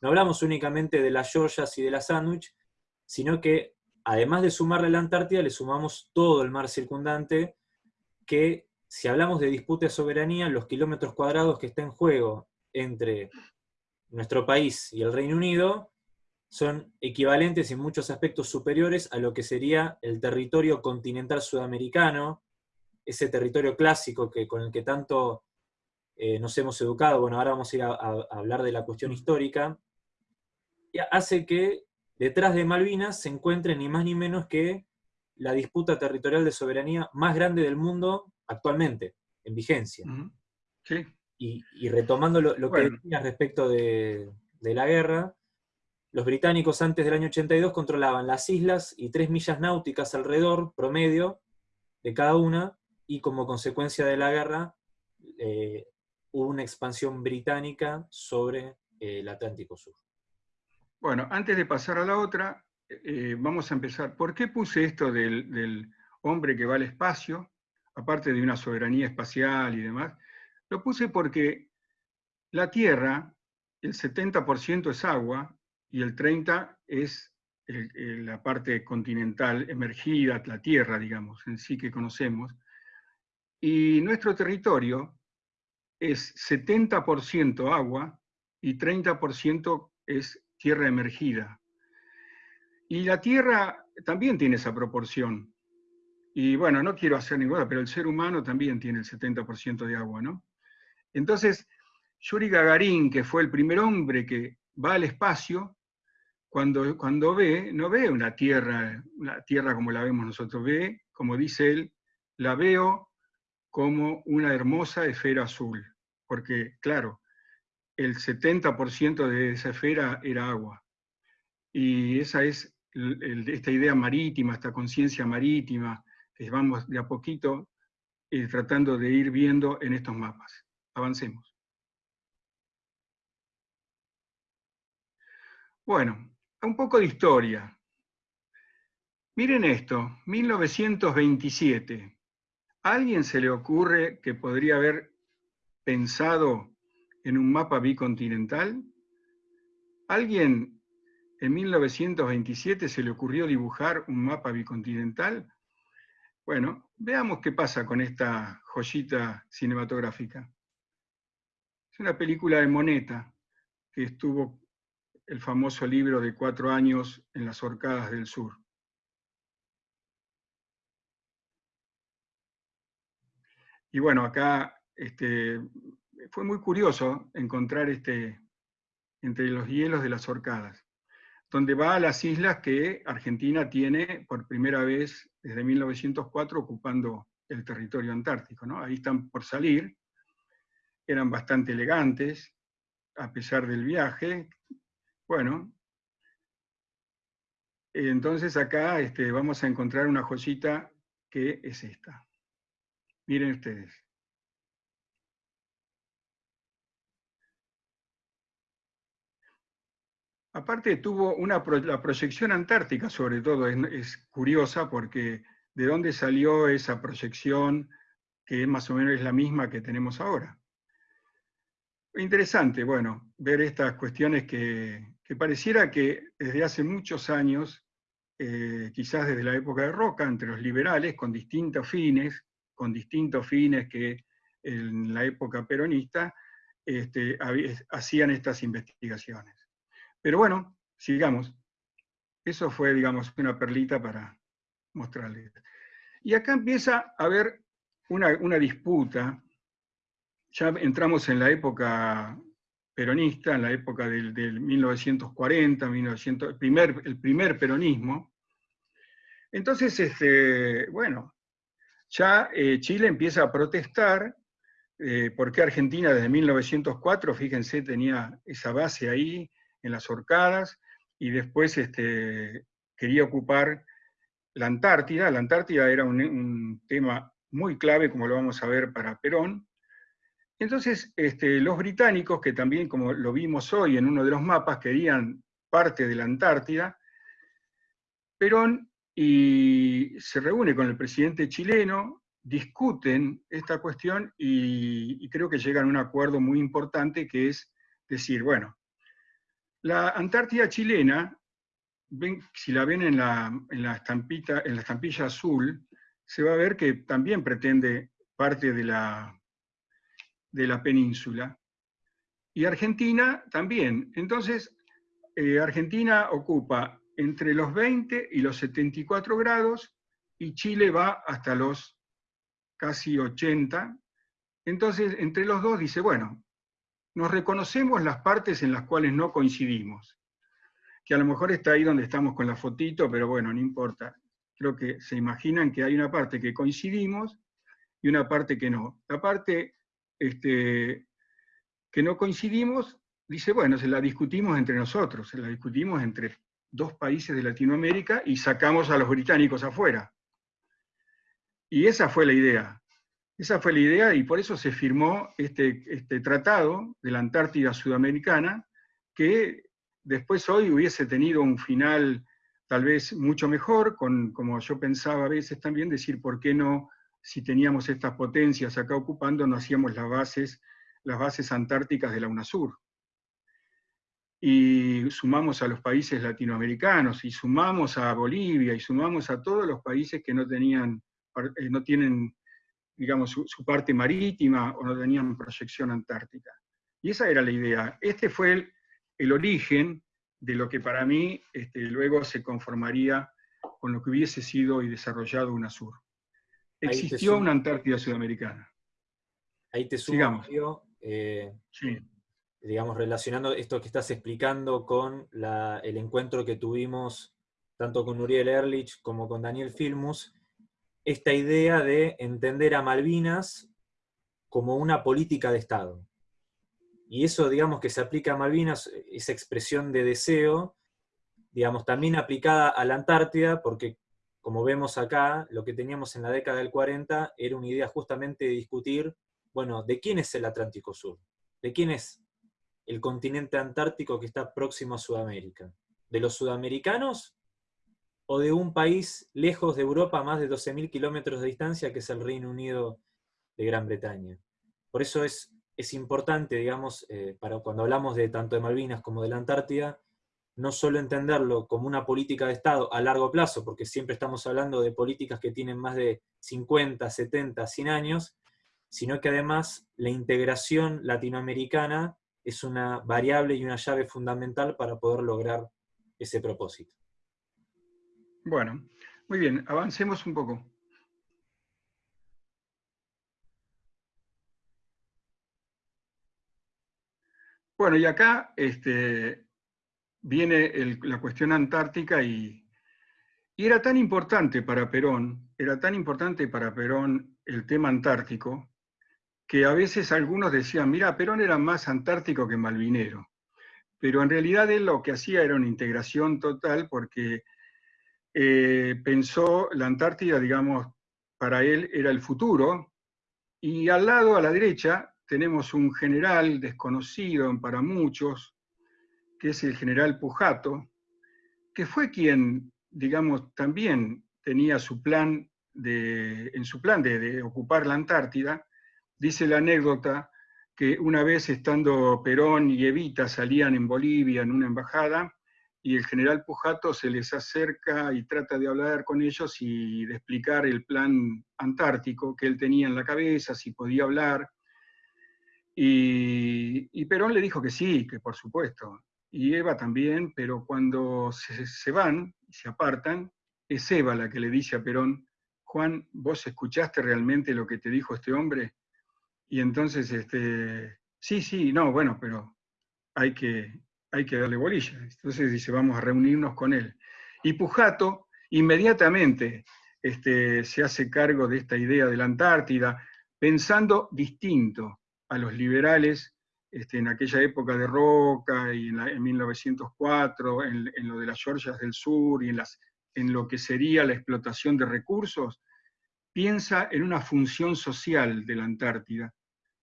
No hablamos únicamente de las Georgias y de la Sandwich, sino que además de sumarle la Antártida, le sumamos todo el mar circundante, que si hablamos de disputa de soberanía, los kilómetros cuadrados que está en juego entre nuestro país y el Reino Unido son equivalentes en muchos aspectos superiores a lo que sería el territorio continental sudamericano, ese territorio clásico que, con el que tanto eh, nos hemos educado, bueno, ahora vamos a ir a, a hablar de la cuestión histórica, hace que detrás de Malvinas se encuentre ni más ni menos que la disputa territorial de soberanía más grande del mundo actualmente, en vigencia. Sí. Y, retomando lo, que decías respecto de, la guerra, los británicos antes del año 82 controlaban las islas y tres millas náuticas alrededor, promedio, de cada una, y como consecuencia de la guerra eh, hubo una expansión británica sobre eh, el Atlántico Sur. Bueno, antes de pasar a la otra, eh, vamos a empezar. ¿Por qué puse esto del, hombre que va al espacio, aparte de una soberanía espacial y demás? Lo puse porque la Tierra, el 70% es agua y el 30% es la parte continental emergida, la Tierra, digamos, en sí que conocemos. Y nuestro territorio es 70% agua y 30% es tierra emergida. Y la tierra también tiene esa proporción. Y bueno, no quiero hacer ninguna, pero el ser humano también tiene el 70% de agua, ¿no? Entonces, Yuri Gagarin, que fue el primer hombre que va al espacio, cuando, cuando ve, no ve una tierra, una tierra como la vemos nosotros, ve, como dice él, la veo como una hermosa esfera azul. Porque, claro, el 70% de esa esfera era agua. Y esa es esta idea marítima, esta conciencia marítima, que vamos de a poquito eh, tratando de ir viendo en estos mapas. Avancemos. Bueno, un poco de historia. Miren esto, 1927. ¿A alguien se le ocurre que podría haber pensado en un mapa bicontinental? ¿Alguien en 1927 se le ocurrió dibujar un mapa bicontinental? Bueno, veamos qué pasa con esta joyita cinematográfica. Es una película de Moneta, que estuvo el famoso libro de cuatro años en las Orcadas del Sur. Y bueno, acá este, fue muy curioso encontrar este, entre los hielos de las Orcadas, donde va a las islas que Argentina tiene por primera vez desde 1904 ocupando el territorio antártico. ¿no? Ahí están por salir, eran bastante elegantes, a pesar del viaje. Bueno, entonces acá este, vamos a encontrar una joyita que es esta. Miren ustedes. Aparte tuvo una, la proyección antártica sobre todo, es, curiosa porque de dónde salió esa proyección que más o menos es la misma que tenemos ahora. Interesante, bueno, ver estas cuestiones que, pareciera que desde hace muchos años, eh, quizás desde la época de Roca, entre los liberales, con distintos fines, con distintos fines que en la época peronista, este, hacían estas investigaciones. Pero bueno, sigamos. Eso fue, digamos, una perlita para mostrarles. Y acá empieza a ver una, disputa, ya entramos en la época peronista, en la época del, 1940, 1900, el, primer, el primer peronismo. Entonces, este, bueno, ya eh, Chile empieza a protestar eh, porque Argentina desde 1904, fíjense, tenía esa base ahí en las Orcadas, y después este, quería ocupar la Antártida. La Antártida era un, tema muy clave, como lo vamos a ver, para Perón. Entonces, este, los británicos, que también, como lo vimos hoy en uno de los mapas, querían parte de la Antártida, Perón y se reúne con el presidente chileno, discuten esta cuestión y, creo que llegan a un acuerdo muy importante que es decir, bueno, la Antártida chilena, si la ven en la, en la, estampita, en la estampilla azul, se va a ver que también pretende parte de la, de la península. Y Argentina también. Entonces, eh, Argentina ocupa entre los 20 y los 74 grados y Chile va hasta los casi 80. Entonces, entre los dos dice, bueno, nos reconocemos las partes en las cuales no coincidimos, que a lo mejor está ahí donde estamos con la fotito, pero bueno, no importa. Creo que se imaginan que hay una parte que coincidimos y una parte que no. La parte este, que no coincidimos, dice, bueno, se la discutimos entre nosotros, se la discutimos entre dos países de Latinoamérica y sacamos a los británicos afuera. Y esa fue la idea. Esa fue la idea y por eso se firmó este, este tratado de la Antártida Sudamericana, que después hoy hubiese tenido un final tal vez mucho mejor, con, como yo pensaba a veces también, decir por qué no, si teníamos estas potencias acá ocupando, no hacíamos las bases, las bases antárticas de la UNASUR. Y sumamos a los países latinoamericanos, y sumamos a Bolivia, y sumamos a todos los países que no tenían eh, no tienen, digamos, su, parte marítima o no tenían proyección antártica. Y esa era la idea. Este fue el, origen de lo que para mí este, luego se conformaría con lo que hubiese sido y desarrollado UNASUR. Existió una Antártida sudamericana. Ahí te sumo, eh, digamos, relacionando esto que estás explicando con el encuentro que tuvimos tanto con Uriel Erlich como con Daniel Filmus, esta idea de entender a Malvinas como una política de Estado. Y eso, digamos, que se aplica a Malvinas, esa expresión de deseo, digamos, también aplicada a la Antártida, porque, como vemos acá, lo que teníamos en la década del 40 era una idea justamente de discutir, bueno, ¿de quién es el Atlántico Sur? ¿De quién es el continente antártico que está próximo a Sudamérica? ¿De los sudamericanos o de un país lejos de Europa a más de 12.000 kilómetros de distancia, que es el Reino Unido de Gran Bretaña. Por eso es, es importante, digamos, eh, para cuando hablamos de tanto de Malvinas como de la Antártida, no solo entenderlo como una política de Estado a largo plazo, porque siempre estamos hablando de políticas que tienen más de 50, 70, 100 años, sino que además la integración latinoamericana es una variable y una llave fundamental para poder lograr ese propósito. Bueno, muy bien, avancemos un poco. Bueno, y acá este, viene la cuestión antártica y, era tan importante para Perón, era tan importante para Perón el tema antártico, que a veces algunos decían, mira, Perón era más antártico que malvinero. Pero en realidad él lo que hacía era una integración total porque eh, pensó la Antártida, digamos, para él era el futuro, y al lado, a la derecha, tenemos un general desconocido para muchos, que es el general Pujato, que fue quien, digamos, también tenía su plan de, en su plan de ocupar la Antártida, dice la anécdota que una vez estando Perón y Evita salían en Bolivia en una embajada, y el general Pujato se les acerca y trata de hablar con ellos y de explicar el plan antártico que él tenía en la cabeza, si podía hablar. Y, Perón le dijo que sí, que por supuesto. Y Eva también, pero cuando se, van y se apartan, es Eva la que le dice a Perón Juan, ¿vos escuchaste realmente lo que te dijo este hombre? Y entonces, este, sí, sí, no, bueno, pero hay que, hay que darle bolilla. Entonces dice, vamos a reunirnos con él. Y Pujato inmediatamente este, se hace cargo de esta idea de la Antártida, pensando distinto a los liberales este, en aquella época de Roca y en, 1904, en, lo de las Georgias del Sur y en, las, en lo que sería la explotación de recursos, piensa en una función social de la Antártida.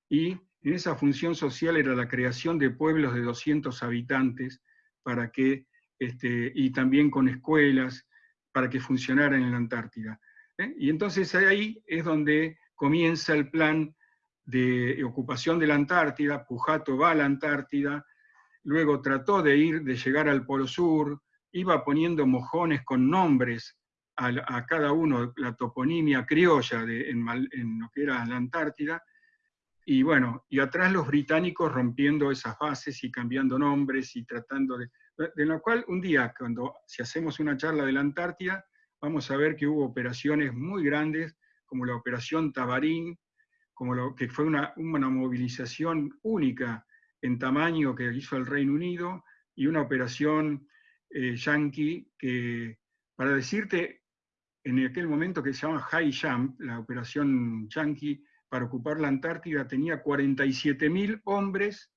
Y en esa función social era la creación de pueblos de 200 habitantes para que, este, y también con escuelas para que funcionaran en la Antártida. ¿eh? Y entonces ahí es donde comienza el plan de ocupación de la Antártida, Pujato va a la Antártida, luego trató de ir, de llegar al Polo Sur, iba poniendo mojones con nombres a, cada uno, la toponimia criolla de, en, lo que era la Antártida, y bueno, y atrás los británicos rompiendo esas bases y cambiando nombres y tratando de... De lo cual un día, cuando si hacemos una charla de la Antártida, vamos a ver que hubo operaciones muy grandes, como la Operación Tabarín, como lo, que fue una, una movilización única en tamaño que hizo el Reino Unido, y una operación eh, yankee que, para decirte, en aquel momento que se llama High Jump, la operación yankee para ocupar la Antártida, tenía 47.000 hombres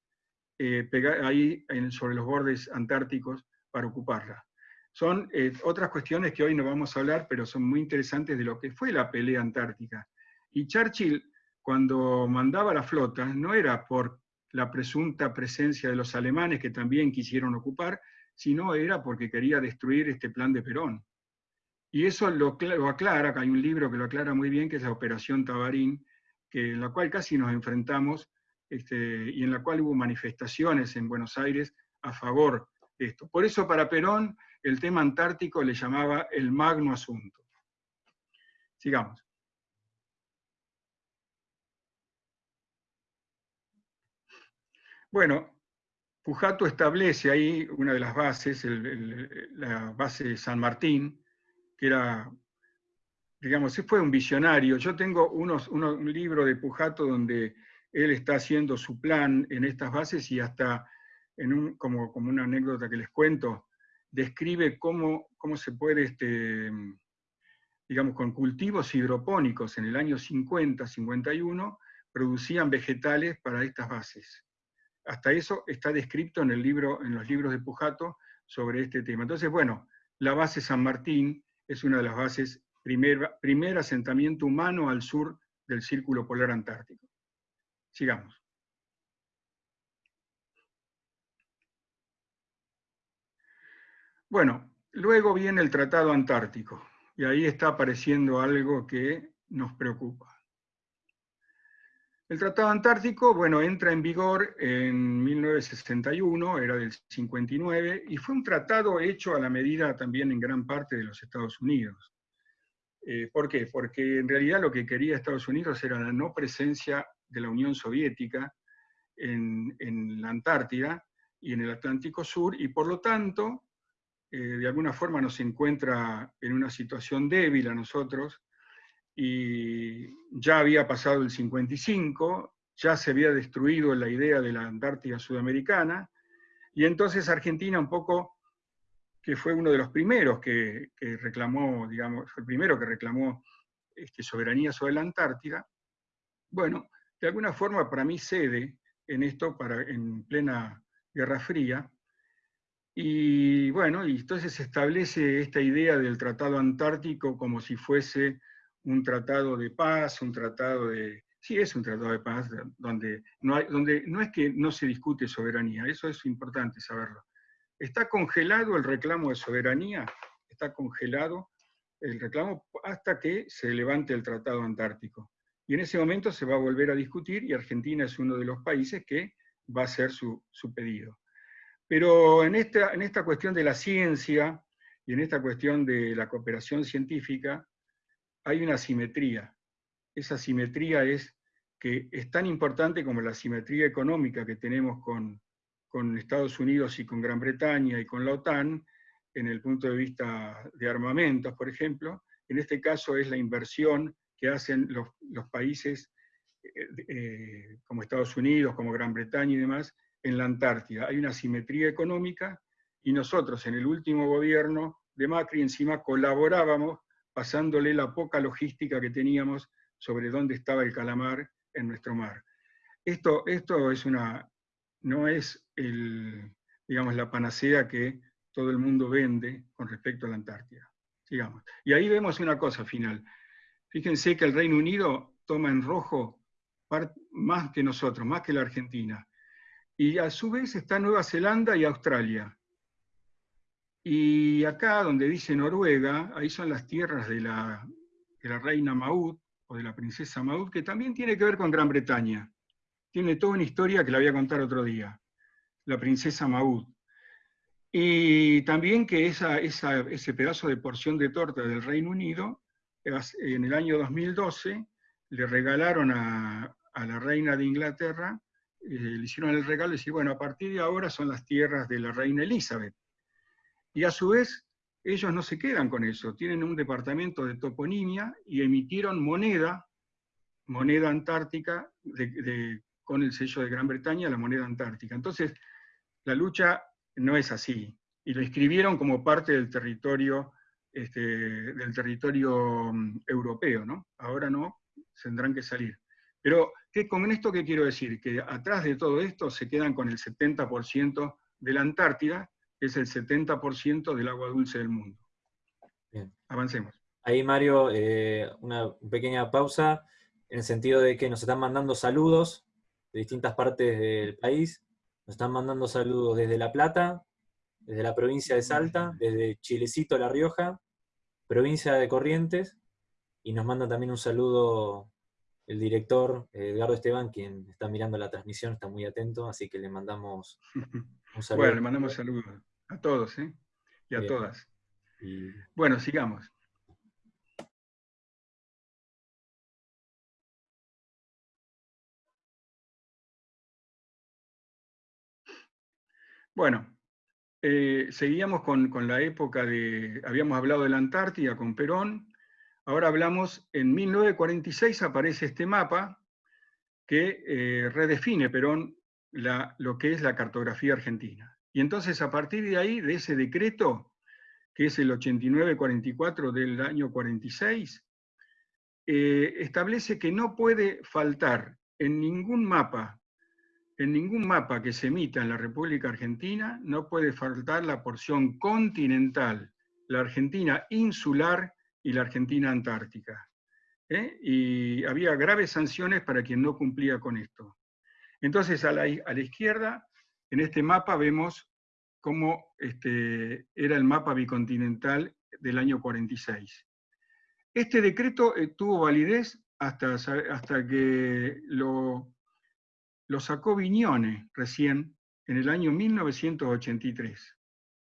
eh, ahí sobre los bordes antárticos para ocuparla. Son eh, otras cuestiones que hoy no vamos a hablar, pero son muy interesantes de lo que fue la pelea antártica. Y Churchill cuando mandaba la flota no era por la presunta presencia de los alemanes que también quisieron ocupar, sino era porque quería destruir este plan de Perón. Y eso lo, aclara, que hay un libro que lo aclara muy bien, que es la Operación Tabarín, que, en la cual casi nos enfrentamos este, y en la cual hubo manifestaciones en Buenos Aires a favor de esto. Por eso para Perón el tema antártico le llamaba el magno asunto. Sigamos. Bueno, Pujato establece ahí una de las bases, la base de San Martín, que era, digamos, fue un visionario. Yo tengo unos, un libro de Pujato donde él está haciendo su plan en estas bases y hasta, en un, como, como una anécdota que les cuento, describe cómo, cómo se puede, este, digamos, con cultivos hidropónicos en el año 50, 51, producían vegetales para estas bases hasta eso está descrito en, los libros de Pujato sobre este tema. Entonces, bueno, la base San Martín es una de las bases, primer, primer asentamiento humano al sur del Círculo Polar Antártico. Sigamos. Bueno, luego viene el Tratado Antártico, y ahí está apareciendo algo que nos preocupa. El Tratado Antártico, bueno, entra en vigor en 1961, era del 59, y fue un tratado hecho a la medida también en gran parte de los Estados Unidos. Eh, ¿Por qué? Porque en realidad lo que quería Estados Unidos era la no presencia de la Unión Soviética en, la Antártida y en el Atlántico Sur, y por lo tanto, eh, de alguna forma nos encuentra en una situación débil a nosotros, y ya había pasado el 55, ya se había destruido la idea de la Antártida sudamericana, y entonces Argentina un poco, que fue uno de los primeros que, reclamó, digamos, fue el primero que reclamó este, soberanía sobre la Antártida, bueno, de alguna forma para mí cede en esto para, en plena Guerra Fría, y bueno, y entonces se establece esta idea del Tratado Antártico como si fuese un tratado de paz, un tratado de... Sí, es un tratado de paz donde no, donde no es que no se discute soberanía, eso es importante saberlo. Está congelado el reclamo de soberanía, está congelado el reclamo hasta que se levante el Tratado Antártico. Y en ese momento se va a volver a discutir y Argentina es uno de los países que va a hacer su, su pedido. Pero en esta, en esta cuestión de la ciencia y en esta cuestión de la cooperación científica, hay una simetría. Esa simetría es que es tan importante como la simetría económica que tenemos con, Estados Unidos y con Gran Bretaña y con la OTAN, en el punto de vista de armamentos, por ejemplo, en este caso es la inversión que hacen los, países eh, eh, como Estados Unidos, como Gran Bretaña y demás, en la Antártida. Hay una simetría económica y nosotros en el último gobierno de Macri encima colaborábamos pasándole la poca logística que teníamos sobre dónde estaba el calamar en nuestro mar. Esto, esto es una, no es el, digamos, la panacea que todo el mundo vende con respecto a la Antártida. Y ahí vemos una cosa final. Fíjense que el Reino Unido toma en rojo más que nosotros, más que la Argentina. Y a su vez está Nueva Zelanda y Australia. Y acá donde dice Noruega, ahí son las tierras de la, de la reina Maud, o de la princesa Maud, que también tiene que ver con Gran Bretaña. Tiene toda una historia que la voy a contar otro día. La princesa Maud. Y también que esa, ese pedazo de porción de torta del Reino Unido, en el año 2012, le regalaron a, la reina de Inglaterra eh, le hicieron el regalo y decir, bueno, a partir de ahora son las tierras de la reina Elizabeth. Y a su vez, ellos no se quedan con eso, tienen un departamento de toponimia y emitieron moneda, moneda antártica, con el sello de Gran Bretaña, la moneda antártica. Entonces, la lucha no es así. Y lo escribieron como parte del territorio, este, del territorio mm, europeo, ¿no? Ahora no, tendrán que salir. Pero ¿qué, con esto qué quiero decir? Que atrás de todo esto se quedan con el 70% de la Antártida, es el 70% del agua dulce del mundo. Bien. Avancemos. Ahí, Mario, eh, una pequeña pausa, en el sentido de que nos están mandando saludos de distintas partes del país. Nos están mandando saludos desde La Plata, desde la provincia de Salta, desde Chilecito, La Rioja, provincia de Corrientes, y nos manda también un saludo el director Edgardo Esteban, quien está mirando la transmisión, está muy atento, así que le mandamos un saludo. Bueno, le mandamos saludos a todos ¿eh? y a todas. Bueno, sigamos. Bueno, eh, seguíamos con, con, la época de, habíamos hablado de la Antártida con Perón, Ahora hablamos, en 1946 aparece este mapa que eh, redefine Perón lo que es la cartografía argentina. Y entonces a partir de ahí, de ese decreto, que es el 8944 del año 46, eh, establece que no puede faltar en ningún mapa, en ningún mapa que se emita en la República Argentina, no puede faltar la porción continental, la Argentina insular y la Argentina antártica. ¿eh? Y había graves sanciones para quien no cumplía con esto. Entonces, a la, a la izquierda, en este mapa vemos cómo este, era el mapa bicontinental del año 46. Este decreto eh, tuvo validez hasta, hasta que lo, sacó Viñone recién en el año 1983,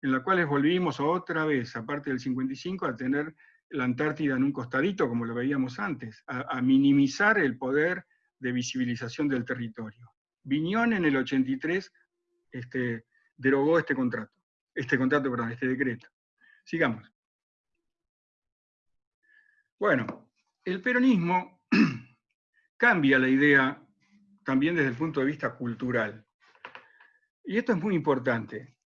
en la cual volvimos otra vez, aparte del 55, a tener la Antártida en un costadito, como lo veíamos antes, a, minimizar el poder de visibilización del territorio. Viñón en el 83 este, derogó este contrato, este contrato, perdón, este decreto. Sigamos. Bueno, el peronismo cambia la idea también desde el punto de vista cultural. Y esto es muy importante.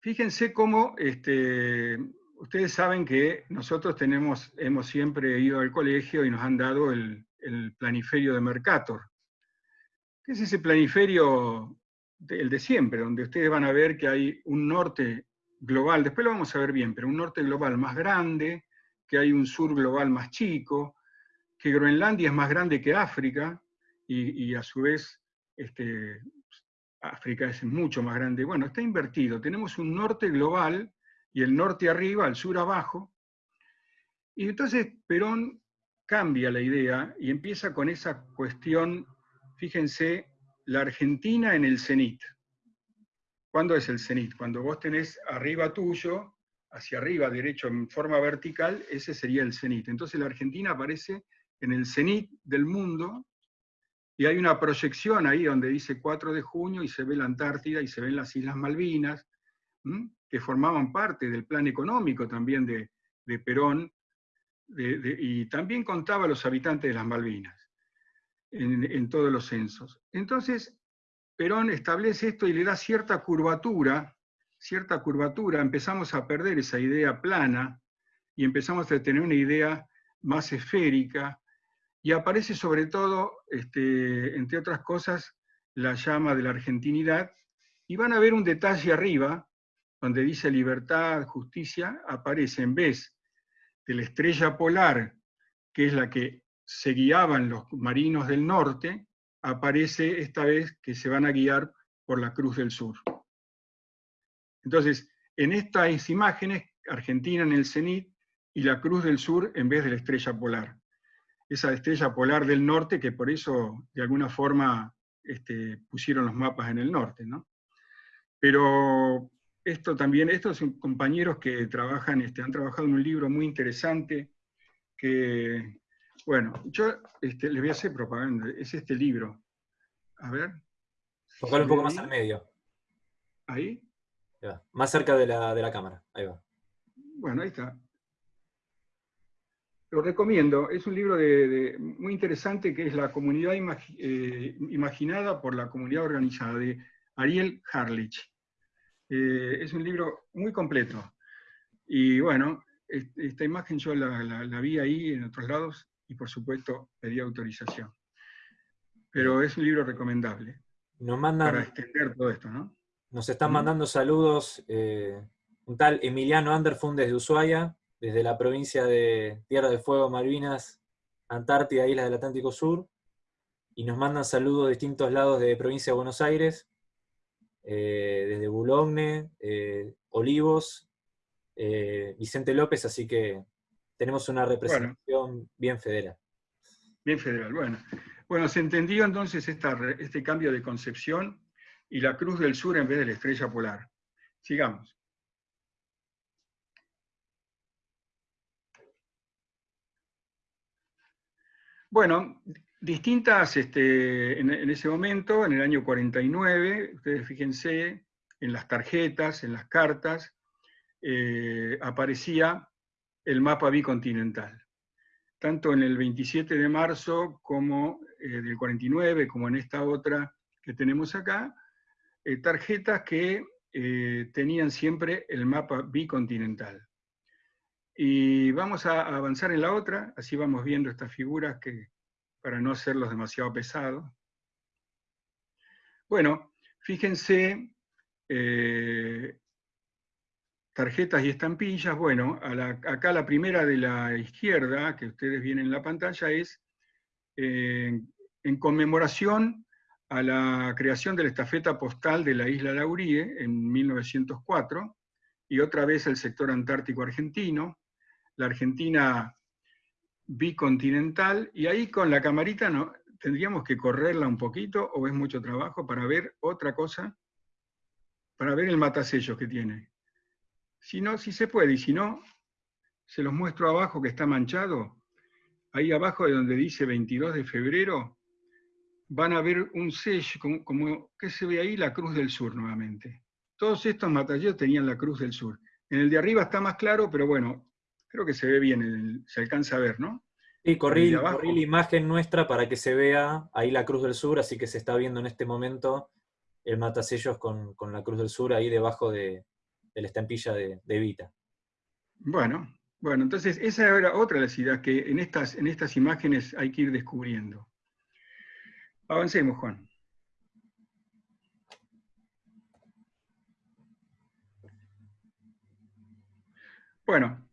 Fíjense cómo este, ustedes saben que nosotros tenemos, hemos siempre ido al colegio y nos han dado el, planiferio de Mercator. ¿Qué es ese planiferio, el de siempre, donde ustedes van a ver que hay un norte global, después lo vamos a ver bien, pero un norte global más grande, que hay un sur global más chico, que Groenlandia es más grande que África, y, a su vez este, África es mucho más grande. Bueno, está invertido. Tenemos un norte global y el norte arriba, el sur abajo. Y entonces Perón cambia la idea y empieza con esa cuestión, fíjense, la Argentina en el cenit. ¿Cuándo es el cenit? Cuando vos tenés arriba tuyo, hacia arriba, derecho, en forma vertical, ese sería el cenit. Entonces la Argentina aparece en el cenit del mundo y hay una proyección ahí donde dice 4 de junio y se ve la Antártida y se ven las Islas Malvinas que formaban parte del plan económico también de, Perón y también contaba a los habitantes de las Malvinas en, todos los censos. Entonces, Perón establece esto y le da cierta curvatura, cierta curvatura, empezamos a perder esa idea plana y empezamos a tener una idea más esférica, y aparece sobre todo, este, entre otras cosas, la llama de la argentinidad, y van a ver un detalle arriba, donde dice libertad, justicia, aparece en vez de la estrella polar, que es la que se guiaban los marinos del norte, aparece esta vez que se van a guiar por la Cruz del Sur. Entonces, en estas imágenes, Argentina en el cenit y la Cruz del Sur en vez de la estrella polar. Esa estrella polar del norte que por eso, de alguna forma, este, pusieron los mapas en el norte. ¿no? Pero esto también, estos compañeros que trabajan, este, han trabajado en un libro muy interesante que, bueno, yo este, les voy a hacer propaganda, es este libro. A ver. Tocar un poco más al medio. ¿Ahí? Más cerca de la, de la cámara, ahí va. Bueno, ahí está. Lo recomiendo, es un libro de, muy interesante que es La comunidad eh, imaginada por la comunidad organizada, de Ariel Harlich. Eh, es un libro muy completo. Y bueno, esta imagen yo la, vi ahí en otros lados y por supuesto pedí autorización. Pero es un libro recomendable. Nos mandan, para extender todo esto, ¿no? Nos están mandando saludos eh, un tal Emiliano Anderfundes de Ushuaia, desde la provincia de Tierra del Fuego, Malvinas, Antártida, Islas del Atlántico Sur, y nos mandan saludos de distintos lados de provincia de Buenos Aires, eh, desde Boulogne, eh, Olivos, eh, Vicente López, así que tenemos una representación bien federal. Bien federal, bueno. Bueno, se entendió entonces este cambio de concepción y la Cruz del Sur en vez de la estrella polar. Sigamos. Bueno, distintas, este, en, ese momento, en el año 49, ustedes fíjense, en las tarjetas, en las cartas, eh, aparecía el mapa bicontinental. Tanto en el 27 de marzo como eh, del 49, como en esta otra que tenemos acá, eh, tarjetas que tenían siempre el mapa bicontinental. Y vamos a avanzar en la otra, así vamos viendo estas figuras que, para no hacerlos demasiado pesados. Bueno, fíjense, eh, tarjetas y estampillas, bueno, acá la primera de la izquierda, que ustedes ven en la pantalla, es eh, en conmemoración a la creación de la estafeta postal de la isla Laurie en 1904, y otra vez el sector antártico argentino. La Argentina bicontinental, y ahí con la camarita no, tendríamos que correrla un poquito, o es mucho trabajo, para ver otra cosa, para ver el matasellos que tiene. Si no, si se puede, y si no, se los muestro abajo que está manchado, ahí abajo de donde dice 22 de febrero, van a ver un sello, como, como que se ve ahí la Cruz del Sur nuevamente. Todos estos matasellos tenían la Cruz del Sur. En el de arriba está más claro, pero bueno, Creo que se ve bien, se alcanza a ver, ¿no? Sí, corrí, la imagen nuestra para que se vea ahí la Cruz del Sur, así que se está viendo en este momento el matasellos con, con la Cruz del Sur ahí debajo de, la estampilla de, de. Bueno, bueno, entonces esa era otra de las ideas que en estas, en estas imágenes hay que ir descubriendo. Avancemos, Juan. Bueno,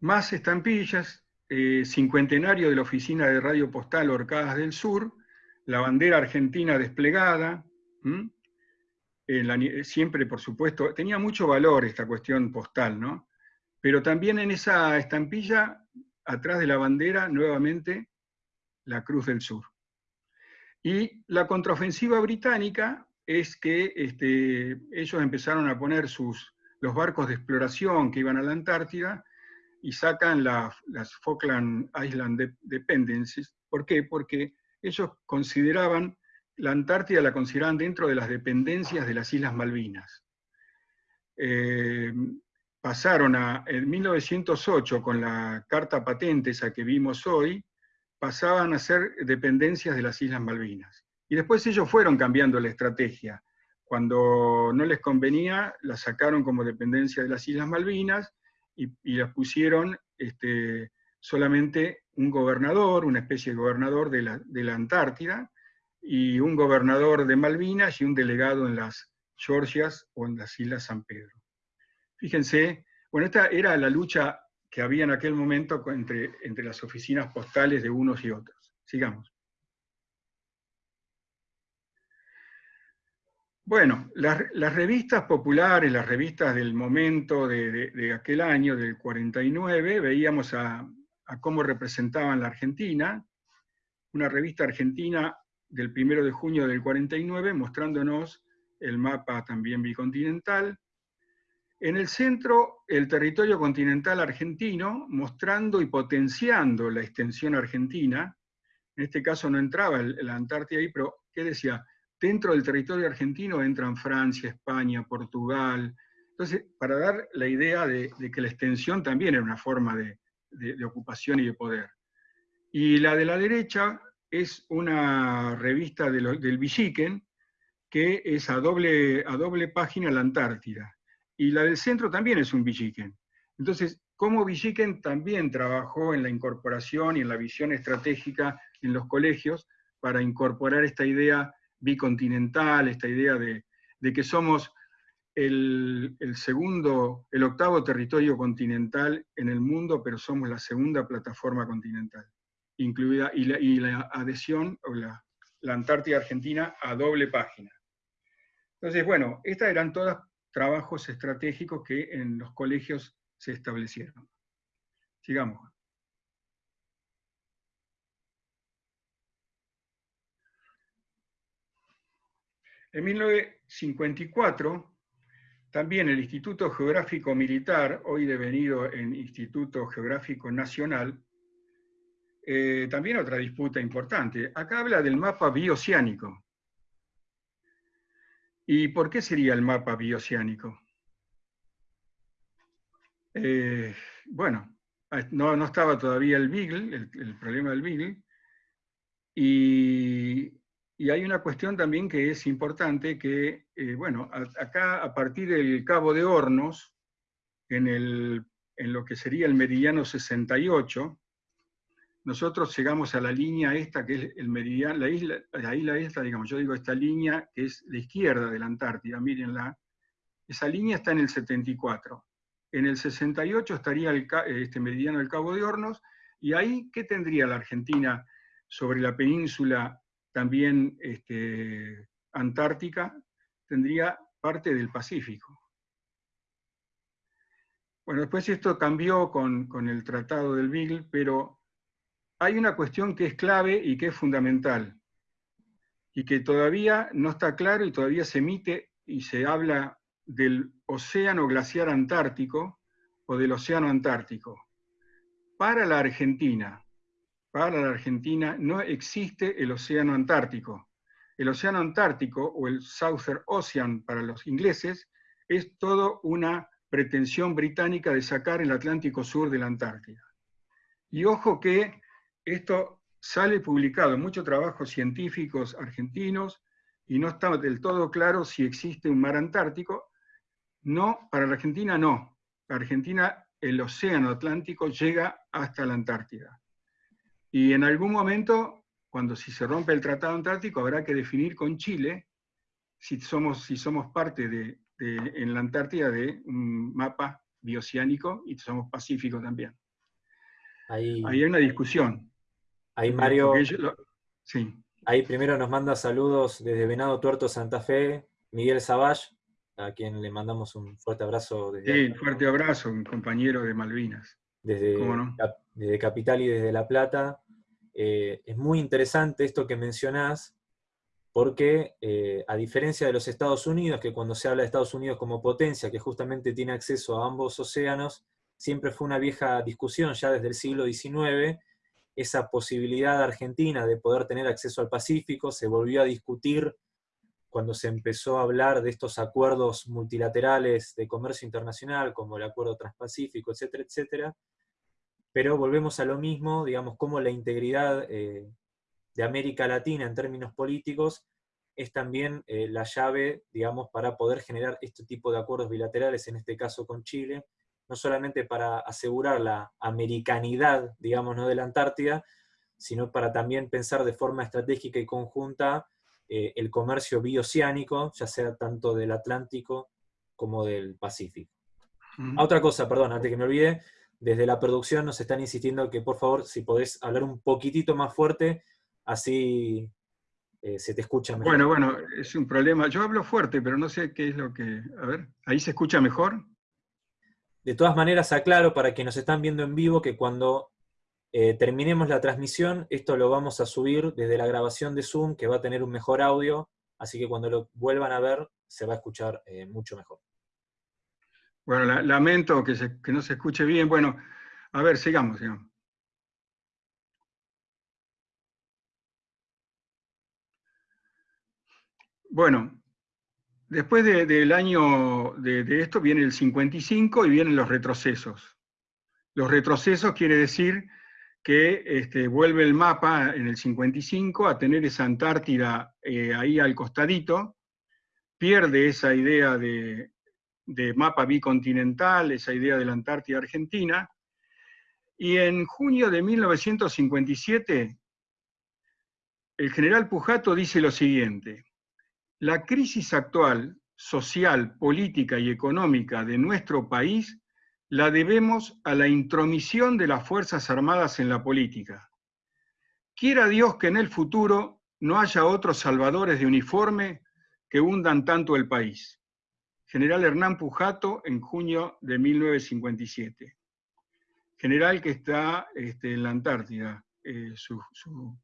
más estampillas, eh, cincuentenario de la Oficina de Radio Postal Orcadas del Sur, la bandera argentina desplegada, siempre, por supuesto, tenía mucho valor esta cuestión postal, ¿no? Pero también en esa estampilla, atrás de la bandera, nuevamente, la Cruz del Sur. Y la contraofensiva británica es que este, ellos empezaron a poner sus, los barcos de exploración que iban a la Antártida y sacan las Falkland Island Dependencies. ¿Por qué? Porque ellos consideraban, la Antártida la consideraban dentro de las dependencias de las Islas Malvinas. Eh, pasaron a, en 1908, con la carta patente, esa que vimos hoy, pasaban a ser dependencias de las Islas Malvinas. Y después ellos fueron cambiando la estrategia. Cuando no les convenía, la sacaron como dependencia de las Islas Malvinas y, las pusieron este, solamente un gobernador, una especie de gobernador de la Antártida, y un gobernador de Malvinas y un delegado en las Georgias o en las Islas San Pedro. Fíjense, bueno, esta era la lucha que había en aquel momento entre, entre las oficinas postales de unos y otros. Sigamos. Bueno, las, revistas populares, las revistas del momento de, aquel año, del 49, veíamos a, a, cómo representaban la Argentina, una revista argentina del 1 de junio del 49, mostrándonos el mapa también bicontinental. En el centro, el territorio continental argentino, mostrando y potenciando la extensión argentina. En este caso no entraba la Antártida ahí, pero ¿qué decía? Dentro del territorio argentino entran Francia, España, Portugal. Entonces, para dar la idea de, que la extensión también era una forma de, ocupación y de poder. Y la de la derecha es una revista del Villiquen, que es a doble, a doble página la Antártida. Y la del centro también es un Villiquen. Entonces, cómo Villiquen también trabajó en la incorporación y en la visión estratégica en los colegios para incorporar esta idea bicontinental, esta idea de, que somos el, segundo, el octavo territorio continental en el mundo, pero somos la segunda plataforma continental, incluida, y la, adhesión, o la, la Antártida Argentina, a doble página. Entonces, bueno, estas eran todas trabajos estratégicos que en los colegios se establecieron. Sigamos. En 1954, también el Instituto Geográfico Militar, hoy devenido en Instituto Geográfico Nacional, eh, también otra disputa importante. Acá habla del mapa bioceánico. ¿Y por qué sería el mapa bioceánico? Eh, bueno, no, estaba todavía el Beagle, el, el problema del Beagle, y y hay una cuestión también que es importante, que, eh, bueno, acá a partir del Cabo de Hornos, en, el, en lo que sería el meridiano 68, nosotros llegamos a la línea esta, que es el meridiano, la isla, la isla esta, digamos, yo digo esta línea que es la izquierda de la Antártida, mírenla, esa línea está en el 74. En el 68 estaría el, este meridiano del Cabo de Hornos, y ahí, ¿qué tendría la Argentina sobre la península también este, Antártica, tendría parte del Pacífico. Bueno, después esto cambió con, con el Tratado del Beagle, pero hay una cuestión que es clave y que es fundamental, y que todavía no está claro y todavía se emite y se habla del océano glaciar antártico o del océano antártico. Para la Argentina, para la Argentina no existe el océano Antártico. El océano Antártico, o el Southern Ocean para los ingleses, es todo una pretensión británica de sacar el Atlántico Sur de la Antártida. Y ojo que esto sale publicado en muchos trabajos científicos argentinos y no está del todo claro si existe un mar Antártico. No, para la Argentina no. Para Argentina el océano Atlántico llega hasta la Antártida. Y en algún momento, cuando si se rompe el Tratado Antártico, habrá que definir con Chile si somos, si somos parte de, en la Antártida de un mapa bioceánico y somos pacífico también. Ahí, hay una discusión. Ahí Mario, sí. ahí primero nos manda saludos desde Venado Tuerto, Santa Fe, Miguel Savage, a quien le mandamos un fuerte abrazo. Desde sí, un fuerte abrazo, un compañero de Malvinas. Desde, desde Capital y desde La Plata. Eh, es muy interesante esto que mencionás, porque eh, a diferencia de los Estados Unidos, que cuando se habla de Estados Unidos como potencia, que justamente tiene acceso a ambos océanos, siempre fue una vieja discusión ya desde el siglo XIX, esa posibilidad argentina de poder tener acceso al Pacífico se volvió a discutir cuando se empezó a hablar de estos acuerdos multilaterales de comercio internacional, como el Acuerdo Transpacífico, etcétera, etcétera, pero volvemos a lo mismo, digamos, como la integridad eh, de América Latina en términos políticos es también eh, la llave, digamos, para poder generar este tipo de acuerdos bilaterales, en este caso con Chile, no solamente para asegurar la americanidad, digamos, ¿no? de la Antártida, sino para también pensar de forma estratégica y conjunta eh, el comercio bioceánico, ya sea tanto del Atlántico como del Pacífico. Otra cosa, perdón, antes que me olvide, desde la producción nos están insistiendo que por favor, si podés hablar un poquitito más fuerte, así eh, se te escucha mejor. Bueno, bueno, es un problema. Yo hablo fuerte, pero no sé qué es lo que... A ver, ¿ahí se escucha mejor? De todas maneras, aclaro para quienes nos están viendo en vivo que cuando eh, terminemos la transmisión, esto lo vamos a subir desde la grabación de Zoom, que va a tener un mejor audio, así que cuando lo vuelvan a ver, se va a escuchar eh, mucho mejor. Bueno, lamento que, no se escuche bien. Bueno, a ver, sigamos, sigamos. Bueno, después del año de, de, esto viene el 55 y vienen los retrocesos. Los retrocesos quiere decir que este, vuelve el mapa en el 55 a tener esa Antártida eh, ahí al costadito, pierde esa idea de, mapa bicontinental, esa idea de la Antártida Argentina, y en junio de 1957 el general Pujato dice lo siguiente, la crisis actual, social, política y económica de nuestro país la debemos a la intromisión de las Fuerzas Armadas en la política. Quiera Dios que en el futuro no haya otros salvadores de uniforme que hundan tanto el país. General Hernán Pujato en junio de 1957. General que está este, en la Antártida. Eh, su,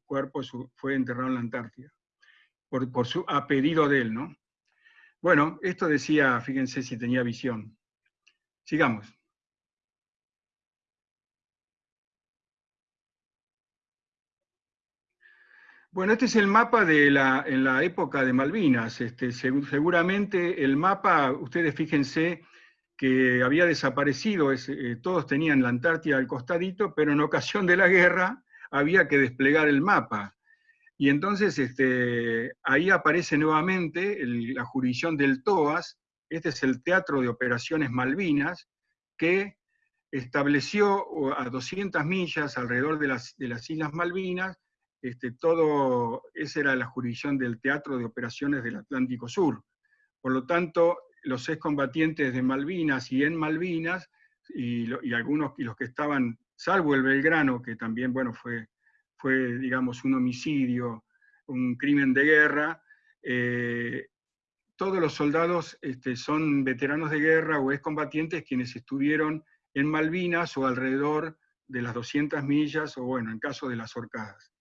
cuerpo fue enterrado en la Antártida. Por, por su, a pedido de él, ¿no? Bueno, esto decía, fíjense si tenía visión. Sigamos. Bueno, este es el mapa de la, en la época de Malvinas. Este, seguramente el mapa, ustedes fíjense que había desaparecido, eh, todos tenían la Antártida al costadito, pero en ocasión de la guerra había que desplegar el mapa. Y entonces este, ahí aparece nuevamente la jurisdicción del TOAS, este es el Teatro de Operaciones Malvinas, que estableció a 200 millas alrededor de las, de las Islas Malvinas este, todo, esa era la jurisdicción del Teatro de Operaciones del Atlántico Sur. Por lo tanto, los excombatientes de Malvinas y en Malvinas, y, algunos y los que estaban, salvo el Belgrano, que también bueno, fue, fue digamos, un homicidio, un crimen de guerra, eh, todos los soldados este, son veteranos de guerra o excombatientes quienes estuvieron en Malvinas o alrededor de las 200 millas, o bueno, en caso de las horcadas.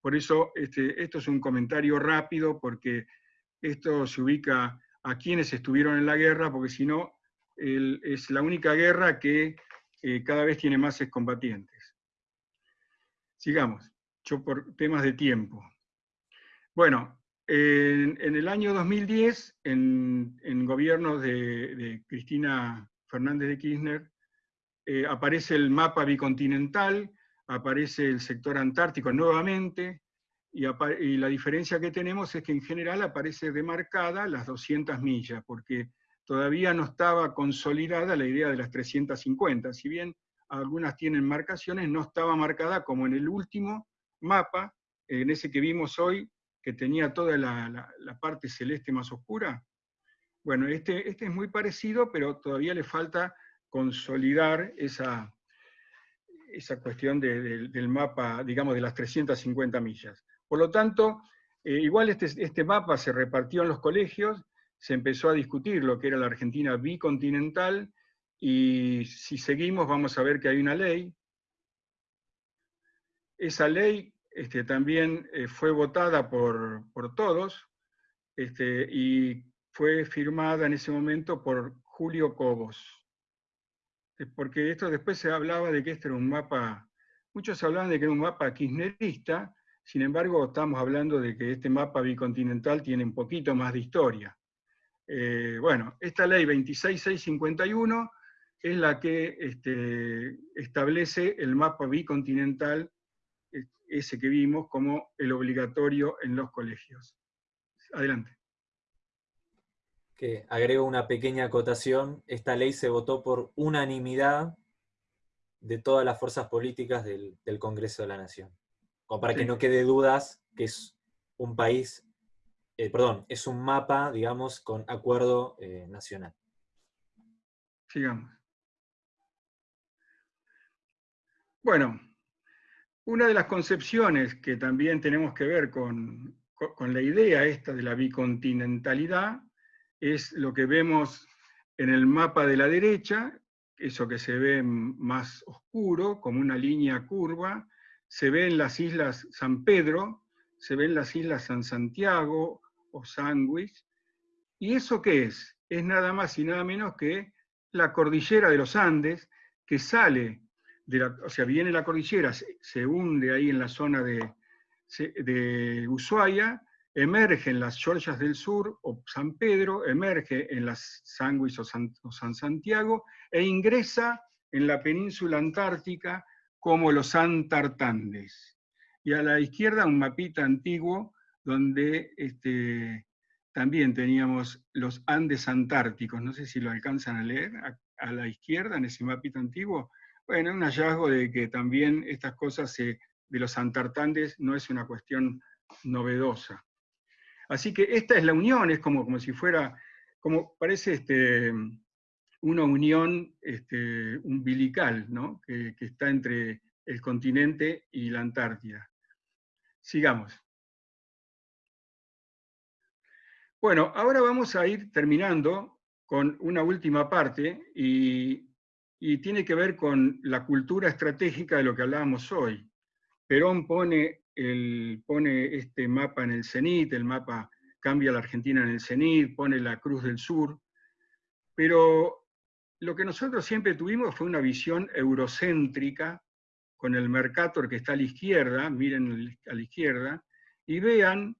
Por eso este, esto es un comentario rápido, porque esto se ubica a quienes estuvieron en la guerra, porque si no, es la única guerra que eh, cada vez tiene más excombatientes. Sigamos, yo por temas de tiempo. Bueno, en, el año 2010, en, en gobierno de, Cristina Fernández de Kirchner, eh, aparece el mapa bicontinental, aparece el sector antártico nuevamente, y, la diferencia que tenemos es que en general aparece demarcada las 200 millas, porque todavía no estaba consolidada la idea de las 350. Si bien algunas tienen marcaciones, no estaba marcada como en el último mapa, en ese que vimos hoy, que tenía toda la, parte celeste más oscura. Bueno, este, este es muy parecido, pero todavía le falta consolidar esa, cuestión del mapa, digamos, de las 350 millas. Por lo tanto, eh, igual este, este mapa se repartió en los colegios, se empezó a discutir lo que era la Argentina bicontinental, y si seguimos vamos a ver que hay una ley. Esa ley este, también eh, fue votada por, todos, este, y fue firmada en ese momento por Julio Cobos porque esto después se hablaba de que este era un mapa, muchos hablaban de que era un mapa kirchnerista, Sin embargo, estamos hablando de que este mapa bicontinental tiene un poquito más de historia. Eh, bueno, esta ley 26651 es la que este, establece el mapa bicontinental, ese que vimos, como el obligatorio en los colegios. Adelante. Que agrego una pequeña acotación. Esta ley se votó por unanimidad de todas las fuerzas políticas del, Congreso de la Nación. Como para que no quede dudas que es un país, eh, perdón, es un mapa, digamos, con acuerdo eh, nacional. Sigamos. Bueno, una de las concepciones que también tenemos que ver con, la idea esta de la bicontinentalidad es lo que vemos en el mapa de la derecha, eso que se ve más oscuro, como una línea curva, se ve en las islas San Pedro, se ve en las islas San Santiago o Sandwich. ¿Y eso qué es? Es nada más y nada menos que la cordillera de los Andes, que sale, o sea, viene la cordillera, se, hunde ahí en la zona de, Ushuaia, emerge en las Georgias del Sur o San Pedro, emerge en las Sandwich o San, Santiago, e ingresa en la península antártica como los Antartandes. Y a la izquierda un mapita antiguo donde este, también teníamos los Andes antárticos, no sé si lo alcanzan a leer, a, la izquierda en ese mapita antiguo. Bueno, un hallazgo de que también estas cosas de los Antartandes no es una cuestión novedosa. Así que esta es la unión, es como, como si fuera, como parece este, una unión este, umbilical ¿no? que, está entre el continente y la Antártida. Sigamos. Bueno, ahora vamos a ir terminando con una última parte y, tiene que ver con la cultura estratégica de lo que hablábamos hoy. Perón pone, el, pone este mapa en el cenit, el mapa cambia la Argentina en el cenit, pone la Cruz del Sur, pero lo que nosotros siempre tuvimos fue una visión eurocéntrica, con el Mercator que está a la izquierda, miren a la izquierda, y vean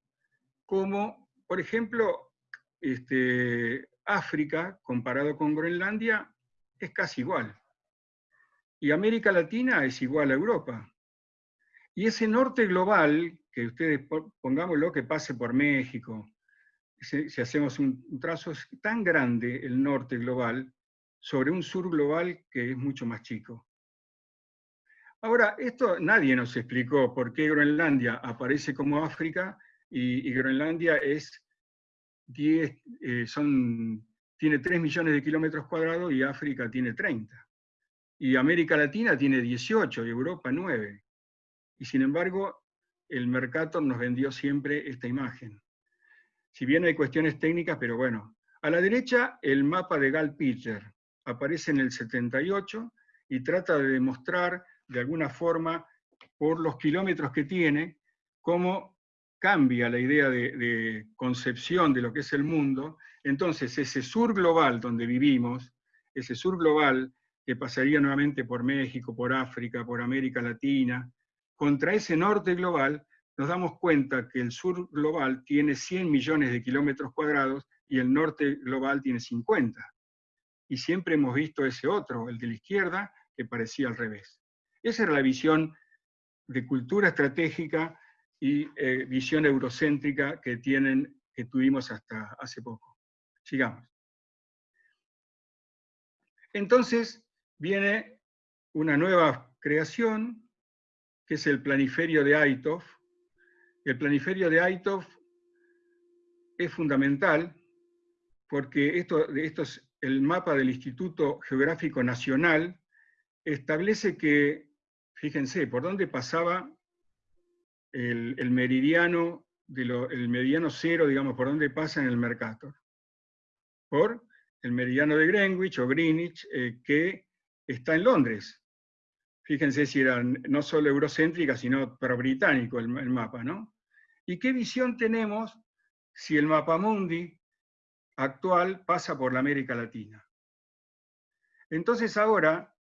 cómo, por ejemplo, este, África, comparado con Groenlandia, es casi igual. Y América Latina es igual a Europa. Y ese norte global, que ustedes pongámoslo que pase por México, si, hacemos un trazo, es tan grande el norte global sobre un sur global que es mucho más chico. Ahora, esto nadie nos explicó por qué Groenlandia aparece como África y, Groenlandia es 10, eh, son, tiene 3 millones de kilómetros cuadrados y África tiene 30. Y América Latina tiene 18 y Europa 9. Y sin embargo, el Mercator nos vendió siempre esta imagen. Si bien hay cuestiones técnicas, pero bueno. A la derecha, el mapa de Gal Pitcher aparece en el 78 y trata de demostrar de alguna forma, por los kilómetros que tiene, cómo cambia la idea de, concepción de lo que es el mundo. Entonces, ese sur global donde vivimos, ese sur global que pasaría nuevamente por México, por África, por América Latina, contra ese norte global, nos damos cuenta que el sur global tiene 100 millones de kilómetros cuadrados y el norte global tiene 50 y siempre hemos visto ese otro, el de la izquierda, que parecía al revés. Esa era la visión de cultura estratégica y eh, visión eurocéntrica que, tienen, que tuvimos hasta hace poco. Sigamos. Entonces viene una nueva creación, que es el planiferio de Aitov. El planiferio de Aitov es fundamental porque esto, estos el mapa del Instituto Geográfico Nacional establece que, fíjense, por dónde pasaba el, meridiano, el meridiano cero, digamos, por dónde pasa en el Mercator. Por el meridiano de Greenwich o Greenwich, eh, que está en Londres. Fíjense si era no solo eurocéntrica, sino pero británico el, el mapa, ¿no? ¿Y qué visión tenemos si el mapa mundi actual pasa por la América Latina. Entonces ahora,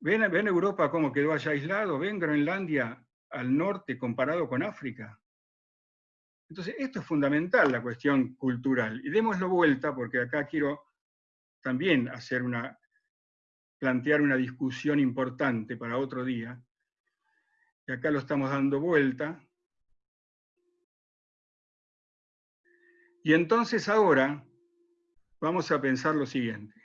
¿ven, ven Europa cómo quedó allá aislado? ¿Ven Groenlandia al norte comparado con África. Entonces, esto es fundamental, la cuestión cultural. Y démoslo vuelta, porque acá quiero también hacer una, plantear una discusión importante para otro día. Y acá lo estamos dando vuelta. Y entonces ahora vamos a pensar lo siguiente.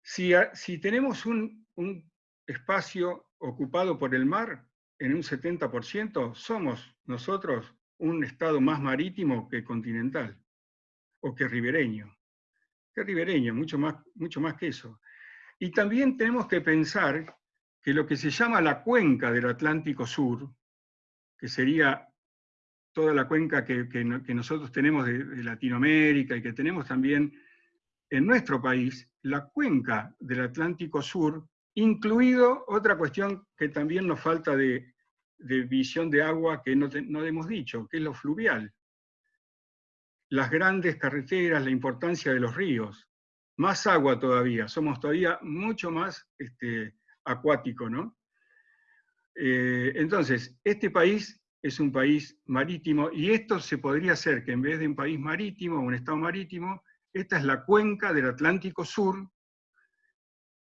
Si, si tenemos un, un espacio ocupado por el mar en un 70%, somos nosotros un estado más marítimo que continental, o que ribereño. Que ribereño, mucho más, mucho más que eso. Y también tenemos que pensar que lo que se llama la cuenca del Atlántico Sur, que sería toda la cuenca que, nosotros tenemos de, de, Latinoamérica y que tenemos también en nuestro país, la cuenca del Atlántico Sur incluido otra cuestión que también nos falta de, visión de agua que no, no hemos dicho, que es lo fluvial. Las grandes carreteras, la importancia de los ríos, más agua todavía, somos todavía mucho más este, acuático, ¿no? Eh, entonces, este país es un país marítimo y esto se podría hacer que en vez de un país marítimo, un estado marítimo, esta es la cuenca del Atlántico Sur,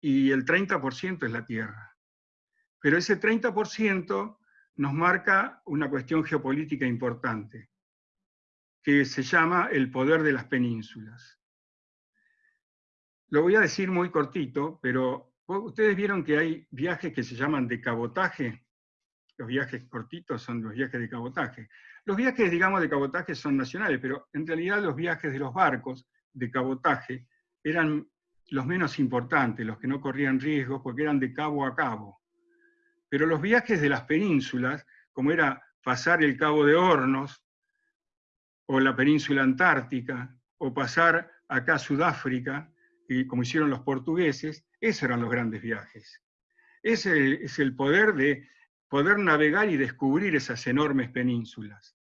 y el 30% es la tierra. Pero ese 30% nos marca una cuestión geopolítica importante, que se llama el poder de las penínsulas. Lo voy a decir muy cortito, pero ustedes vieron que hay viajes que se llaman de cabotaje. Los viajes cortitos son los viajes de cabotaje. Los viajes, digamos, de cabotaje son nacionales, pero en realidad los viajes de los barcos de cabotaje eran los menos importantes, los que no corrían riesgos, porque eran de cabo a cabo. Pero los viajes de las penínsulas, como era pasar el Cabo de Hornos, o la península antártica, o pasar acá Sudáfrica, y como hicieron los portugueses, esos eran los grandes viajes. Ese es el poder de poder navegar y descubrir esas enormes penínsulas.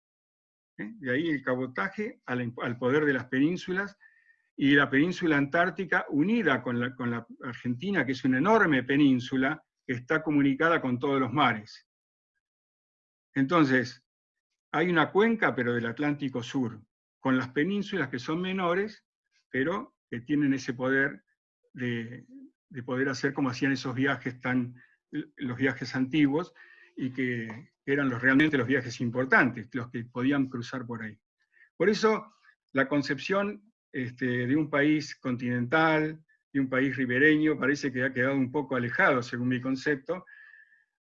¿Eh? De ahí el cabotaje al poder de las penínsulas y la península antártica unida con la, con la Argentina, que es una enorme península, que está comunicada con todos los mares. Entonces, hay una cuenca, pero del Atlántico Sur, con las penínsulas que son menores, pero que tienen ese poder de, de poder hacer como hacían esos viajes tan, los viajes antiguos, y que eran los, realmente los viajes importantes, los que podían cruzar por ahí. Por eso, la concepción este, de un país continental, de un país ribereño, parece que ha quedado un poco alejado, según mi concepto,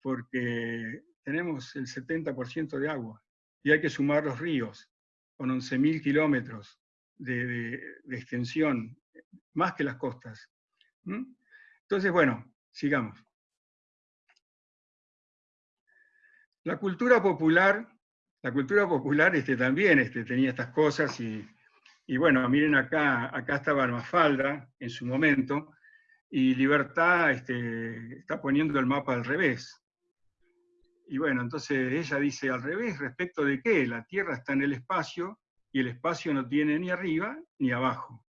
porque tenemos el 70% de agua, y hay que sumar los ríos, con 11.000 kilómetros de, extensión, más que las costas. Entonces, bueno, sigamos. La cultura popular, la cultura popular este, también este, tenía estas cosas y y bueno, miren acá, acá estaba Mafalda en su momento, y Libertad este, está poniendo el mapa al revés. Y bueno, entonces ella dice al revés, respecto de qué, la Tierra está en el espacio y el espacio no tiene ni arriba ni abajo.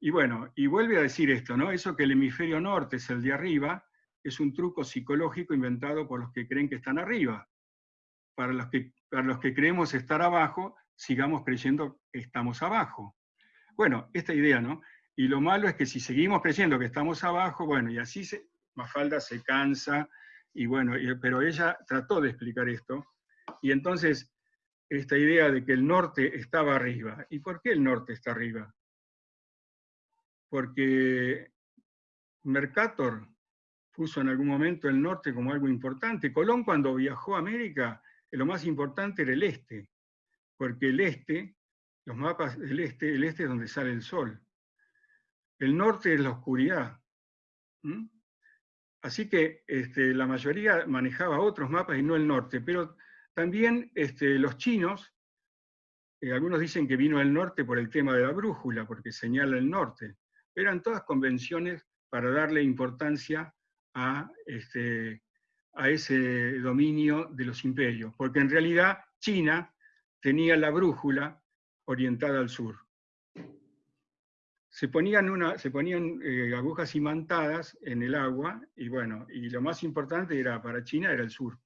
Y bueno, y vuelve a decir esto, ¿no? Eso que el hemisferio norte es el de arriba, es un truco psicológico inventado por los que creen que están arriba. Para los que, para los que creemos estar abajo, sigamos creyendo que estamos abajo. Bueno, esta idea, ¿no? Y lo malo es que si seguimos creyendo que estamos abajo, bueno, y así se, Mafalda se cansa, y bueno, pero ella trató de explicar esto, y entonces esta idea de que el norte estaba arriba. ¿Y por qué el norte está arriba? Porque Mercator puso en algún momento el norte como algo importante. Colón cuando viajó a América, lo más importante era el este porque el este, los mapas del este, el este es donde sale el sol. El norte es la oscuridad. Así que este, la mayoría manejaba otros mapas y no el norte, pero también este, los chinos, eh, algunos dicen que vino al norte por el tema de la brújula, porque señala el norte. Eran todas convenciones para darle importancia a, este, a ese dominio de los imperios, porque en realidad China tenía la brújula orientada al sur. se ponían, una, se ponían eh, agujas imantadas en el agua, y bueno, y lo más importante era para China era el sur.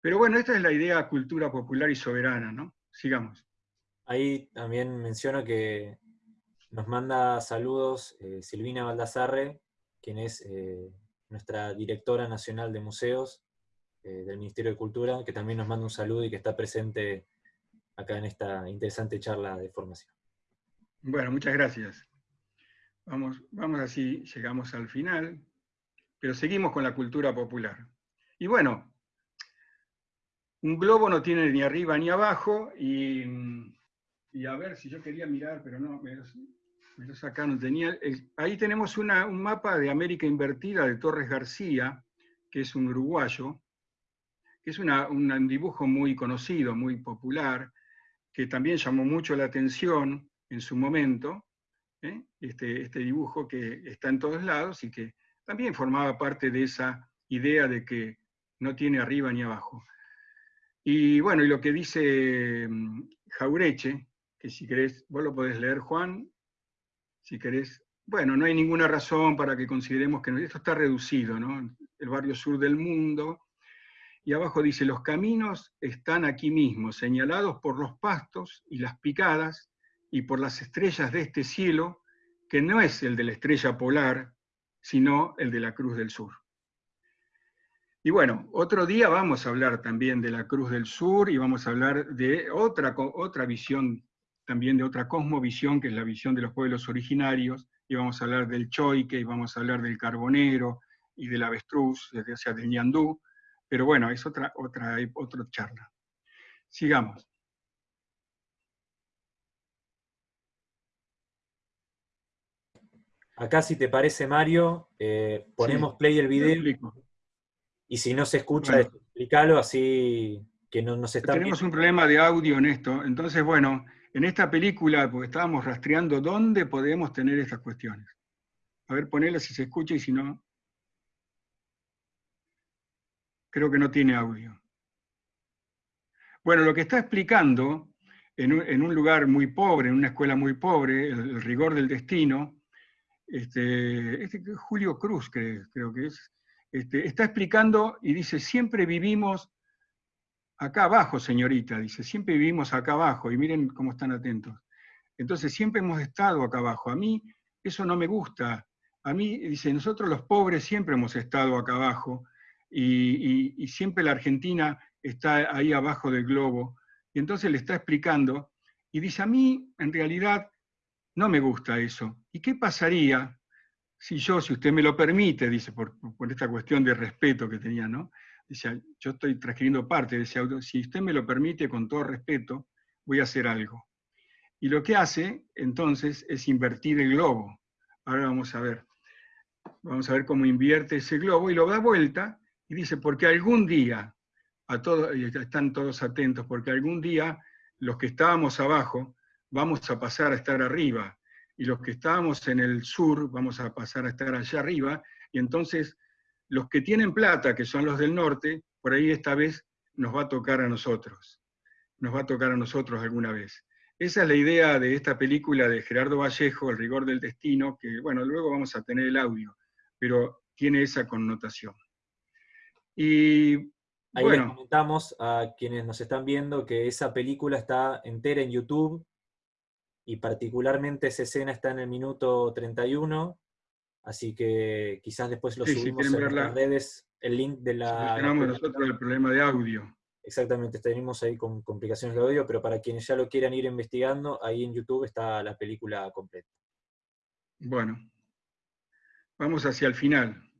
Pero bueno, esta es la idea cultura popular y soberana, ¿no? Sigamos. Ahí también menciono que nos manda saludos eh, Silvina Baldassarre, quien es eh, nuestra directora nacional de museos del Ministerio de Cultura, que también nos manda un saludo y que está presente acá en esta interesante charla de formación. Bueno, muchas gracias. Vamos, vamos así, llegamos al final, pero seguimos con la cultura popular. Y bueno, un globo no tiene ni arriba ni abajo, y, a ver si yo quería mirar, pero no, me lo, sacaron, tenía, ahí tenemos un mapa de América Invertida de Torres García, que es un uruguayo, que es un dibujo muy conocido, muy popular, que también llamó mucho la atención, en su momento, ¿eh? este, este dibujo que está en todos lados y que también formaba parte de esa idea de que no tiene arriba ni abajo. Y bueno, y lo que dice mm, Jaureche, que si querés, vos lo podés leer, Juan, si querés, bueno, no hay ninguna razón para que consideremos que esto está reducido, ¿no? El barrio sur del mundo, y abajo dice, los caminos están aquí mismo, señalados por los pastos y las picadas, y por las estrellas de este cielo, que no es el de la estrella polar, sino el de la Cruz del Sur. Y bueno, otro día vamos a hablar también de la Cruz del Sur y vamos a hablar de otra, otra visión, también de otra cosmovisión, que es la visión de los pueblos originarios, y vamos a hablar del choique, y vamos a hablar del carbonero, y del avestruz, o sea, del ñandú, pero bueno, es otra, otra, otra charla. Sigamos. Acá, si te parece, Mario, eh, ponemos play el video. Y si no se escucha, explícalo así que no nos está Tenemos un problema de audio en esto. Entonces, bueno, en esta película, porque estábamos rastreando dónde podemos tener estas cuestiones. A ver, ponela si se escucha y si no. Creo que no tiene audio. Bueno, lo que está explicando en un, lugar muy pobre, en una escuela muy pobre, el rigor del destino, este, este, Julio Cruz creo, que es, este, está explicando y dice, siempre vivimos acá abajo, señorita, dice, siempre vivimos acá abajo, y miren cómo están atentos. Entonces, siempre hemos estado acá abajo. A mí eso no me gusta. A mí, dice, nosotros los pobres siempre hemos estado acá abajo, y, siempre la Argentina está ahí abajo del globo. Y entonces le está explicando, y dice, a mí, en realidad, no me gusta eso. ¿Y qué pasaría si yo, si usted me lo permite, dice, por, esta cuestión de respeto que tenía, ¿no? Dice, yo estoy transcribiendo parte de ese auto, si usted me lo permite, con todo respeto, voy a hacer algo. Y lo que hace, entonces, es invertir el globo. Ahora vamos a ver. Vamos a ver cómo invierte ese globo y lo da vuelta y dice, porque algún día, a todos, están todos atentos, porque algún día los que estábamos abajo vamos a pasar a estar arriba, y los que estábamos en el sur vamos a pasar a estar allá arriba, y entonces los que tienen plata, que son los del norte, por ahí esta vez nos va a tocar a nosotros, nos va a tocar a nosotros alguna vez. Esa es la idea de esta película de Gerardo Vallejo, El rigor del destino, que bueno, luego vamos a tener el audio, pero tiene esa connotación. Y Ahí bueno, les comentamos a quienes nos están viendo que esa película está entera en YouTube, y particularmente esa escena está en el minuto 31, así que quizás después lo subimos en las redes, el link de la... Tenemos nosotros el problema de audio. Exactamente, tenemos ahí con complicaciones de audio, pero para quienes ya lo quieran ir investigando, ahí en YouTube está la película completa. Bueno, vamos hacia el final.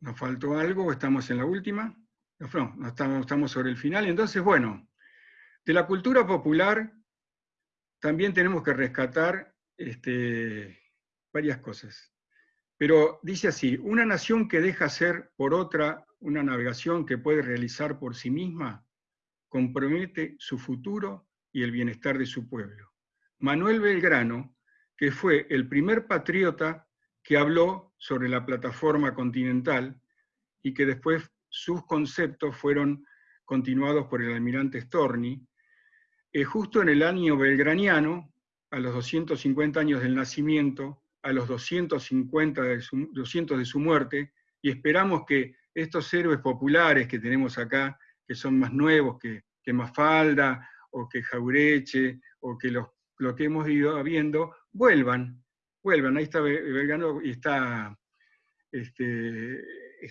¿Nos faltó algo? ¿Estamos en la última? No, estamos, estamos sobre el final. Entonces, bueno, de la cultura popular también tenemos que rescatar este, varias cosas. Pero dice así, una nación que deja ser por otra una navegación que puede realizar por sí misma, compromete su futuro y el bienestar de su pueblo. Manuel Belgrano, que fue el primer patriota que habló sobre la plataforma continental y que después sus conceptos fueron continuados por el almirante Storni, justo en el año belgraniano, a los 250 años del nacimiento, a los 250 de su, 200 de su muerte, y esperamos que estos héroes populares que tenemos acá, que son más nuevos que, que Mafalda, o que Jaureche, o que lo que hemos ido viendo, vuelvan, vuelvan. Ahí está Belgrano y está este,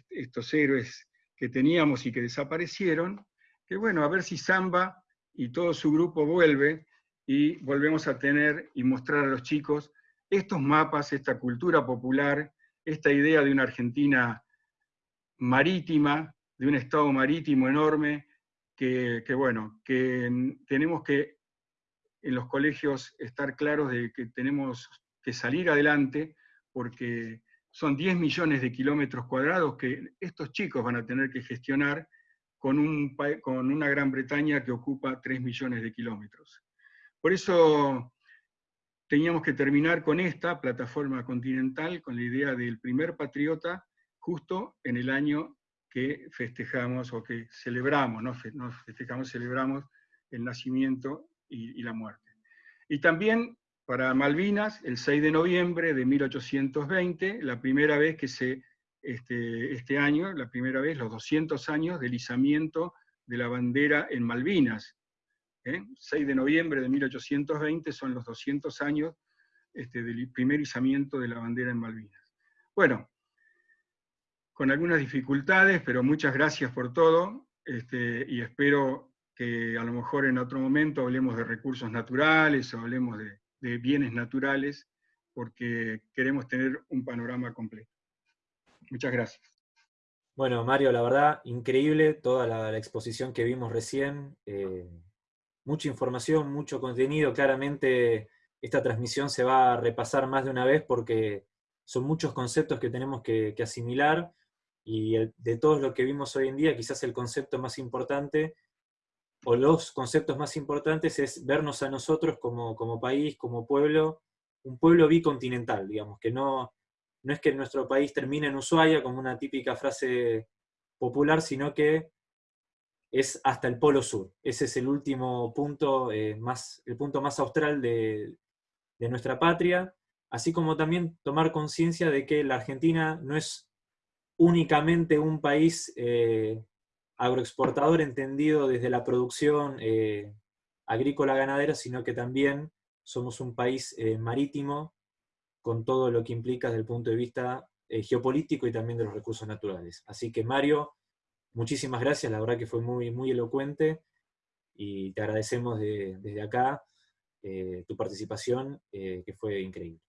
estos héroes que teníamos y que desaparecieron, que bueno, a ver si Zamba y todo su grupo vuelve y volvemos a tener y mostrar a los chicos estos mapas, esta cultura popular, esta idea de una Argentina marítima, de un Estado marítimo enorme, que, bueno, que tenemos que en los colegios estar claros de que tenemos que salir adelante, porque son 10 millones de kilómetros cuadrados que estos chicos van a tener que gestionar con, un, con una Gran Bretaña que ocupa 3 millones de kilómetros. Por eso teníamos que terminar con esta plataforma continental, con la idea del primer patriota, justo en el año que festejamos o que celebramos, no, festejamos, celebramos el nacimiento y, y la muerte. Y también para Malvinas, el 6 de noviembre de 1820, la primera vez que se, este, este año, la primera vez, los 200 años del izamiento de la bandera en Malvinas, 6 ¿eh? de noviembre de 1820 son los 200 años este, del primer izamiento de la bandera en Malvinas. Bueno, con algunas dificultades, pero muchas gracias por todo, este, y espero que a lo mejor en otro momento hablemos de recursos naturales o hablemos de, bienes naturales, porque queremos tener un panorama completo. Muchas gracias. Bueno, Mario, la verdad, increíble toda la, exposición que vimos recién. Eh, mucha información, mucho contenido. Claramente esta transmisión se va a repasar más de una vez porque son muchos conceptos que tenemos que, asimilar y de todo lo que vimos hoy en día, quizás el concepto más importante o los conceptos más importantes es vernos a nosotros como, como país, como pueblo, un pueblo bicontinental, digamos, que no, no es que nuestro país termine en Ushuaia como una típica frase popular, sino que es hasta el Polo Sur. Ese es el último punto, eh, más, el punto más austral de, nuestra patria, así como también tomar conciencia de que la Argentina no es únicamente un país eh, agroexportador entendido desde la producción eh, agrícola ganadera, sino que también somos un país marítimo con todo lo que implica desde el punto de vista geopolítico y también de los recursos naturales. Así que Mario, muchísimas gracias, la verdad que fue muy, muy elocuente y te agradecemos desde acá eh, tu participación, eh, que fue increíble.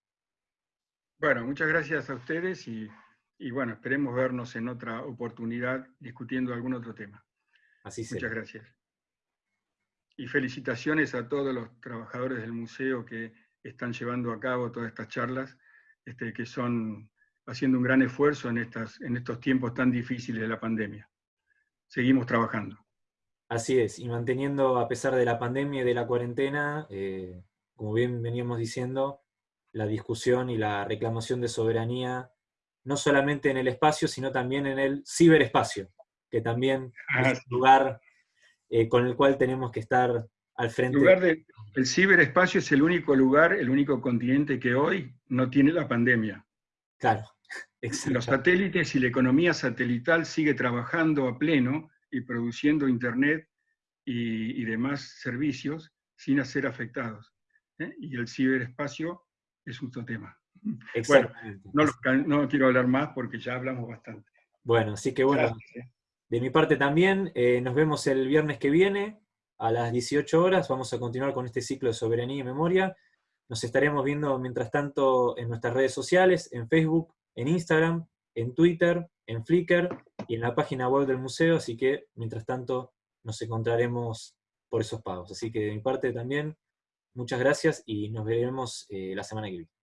Bueno, muchas gracias a ustedes y, bueno, esperemos vernos en otra oportunidad discutiendo algún otro tema. Así Muchas gracias. Y felicitaciones a todos los trabajadores del museo que están llevando a cabo todas estas charlas, este, que son haciendo un gran esfuerzo en, estas, en estos tiempos tan difíciles de la pandemia seguimos trabajando. Así es, y manteniendo, a pesar de la pandemia y de la cuarentena, eh, como bien veníamos diciendo, la discusión y la reclamación de soberanía, no solamente en el espacio, sino también en el ciberespacio, que también ah, es un lugar eh, con el cual tenemos que estar al frente. El, lugar de, el ciberespacio es el único lugar, el único continente que hoy no tiene la pandemia. Claro, Los satélites y la economía satelital sigue trabajando a pleno y produciendo Internet y, demás servicios sin ser afectados. ¿eh? Y el ciberespacio es otro tema. Bueno, no, quiero hablar más porque ya hablamos bastante. Bueno, así que bueno, ¿eh? de mi parte también, eh, nos vemos el viernes que viene a las 18 horas, vamos a continuar con este ciclo de soberanía y memoria. Nos estaremos viendo mientras tanto en nuestras redes sociales, en Facebook, en Instagram, en Twitter, en Flickr y en la página web del museo, así que mientras tanto nos encontraremos por esos pagos. Así que de mi parte también, muchas gracias y nos veremos eh, la semana que viene.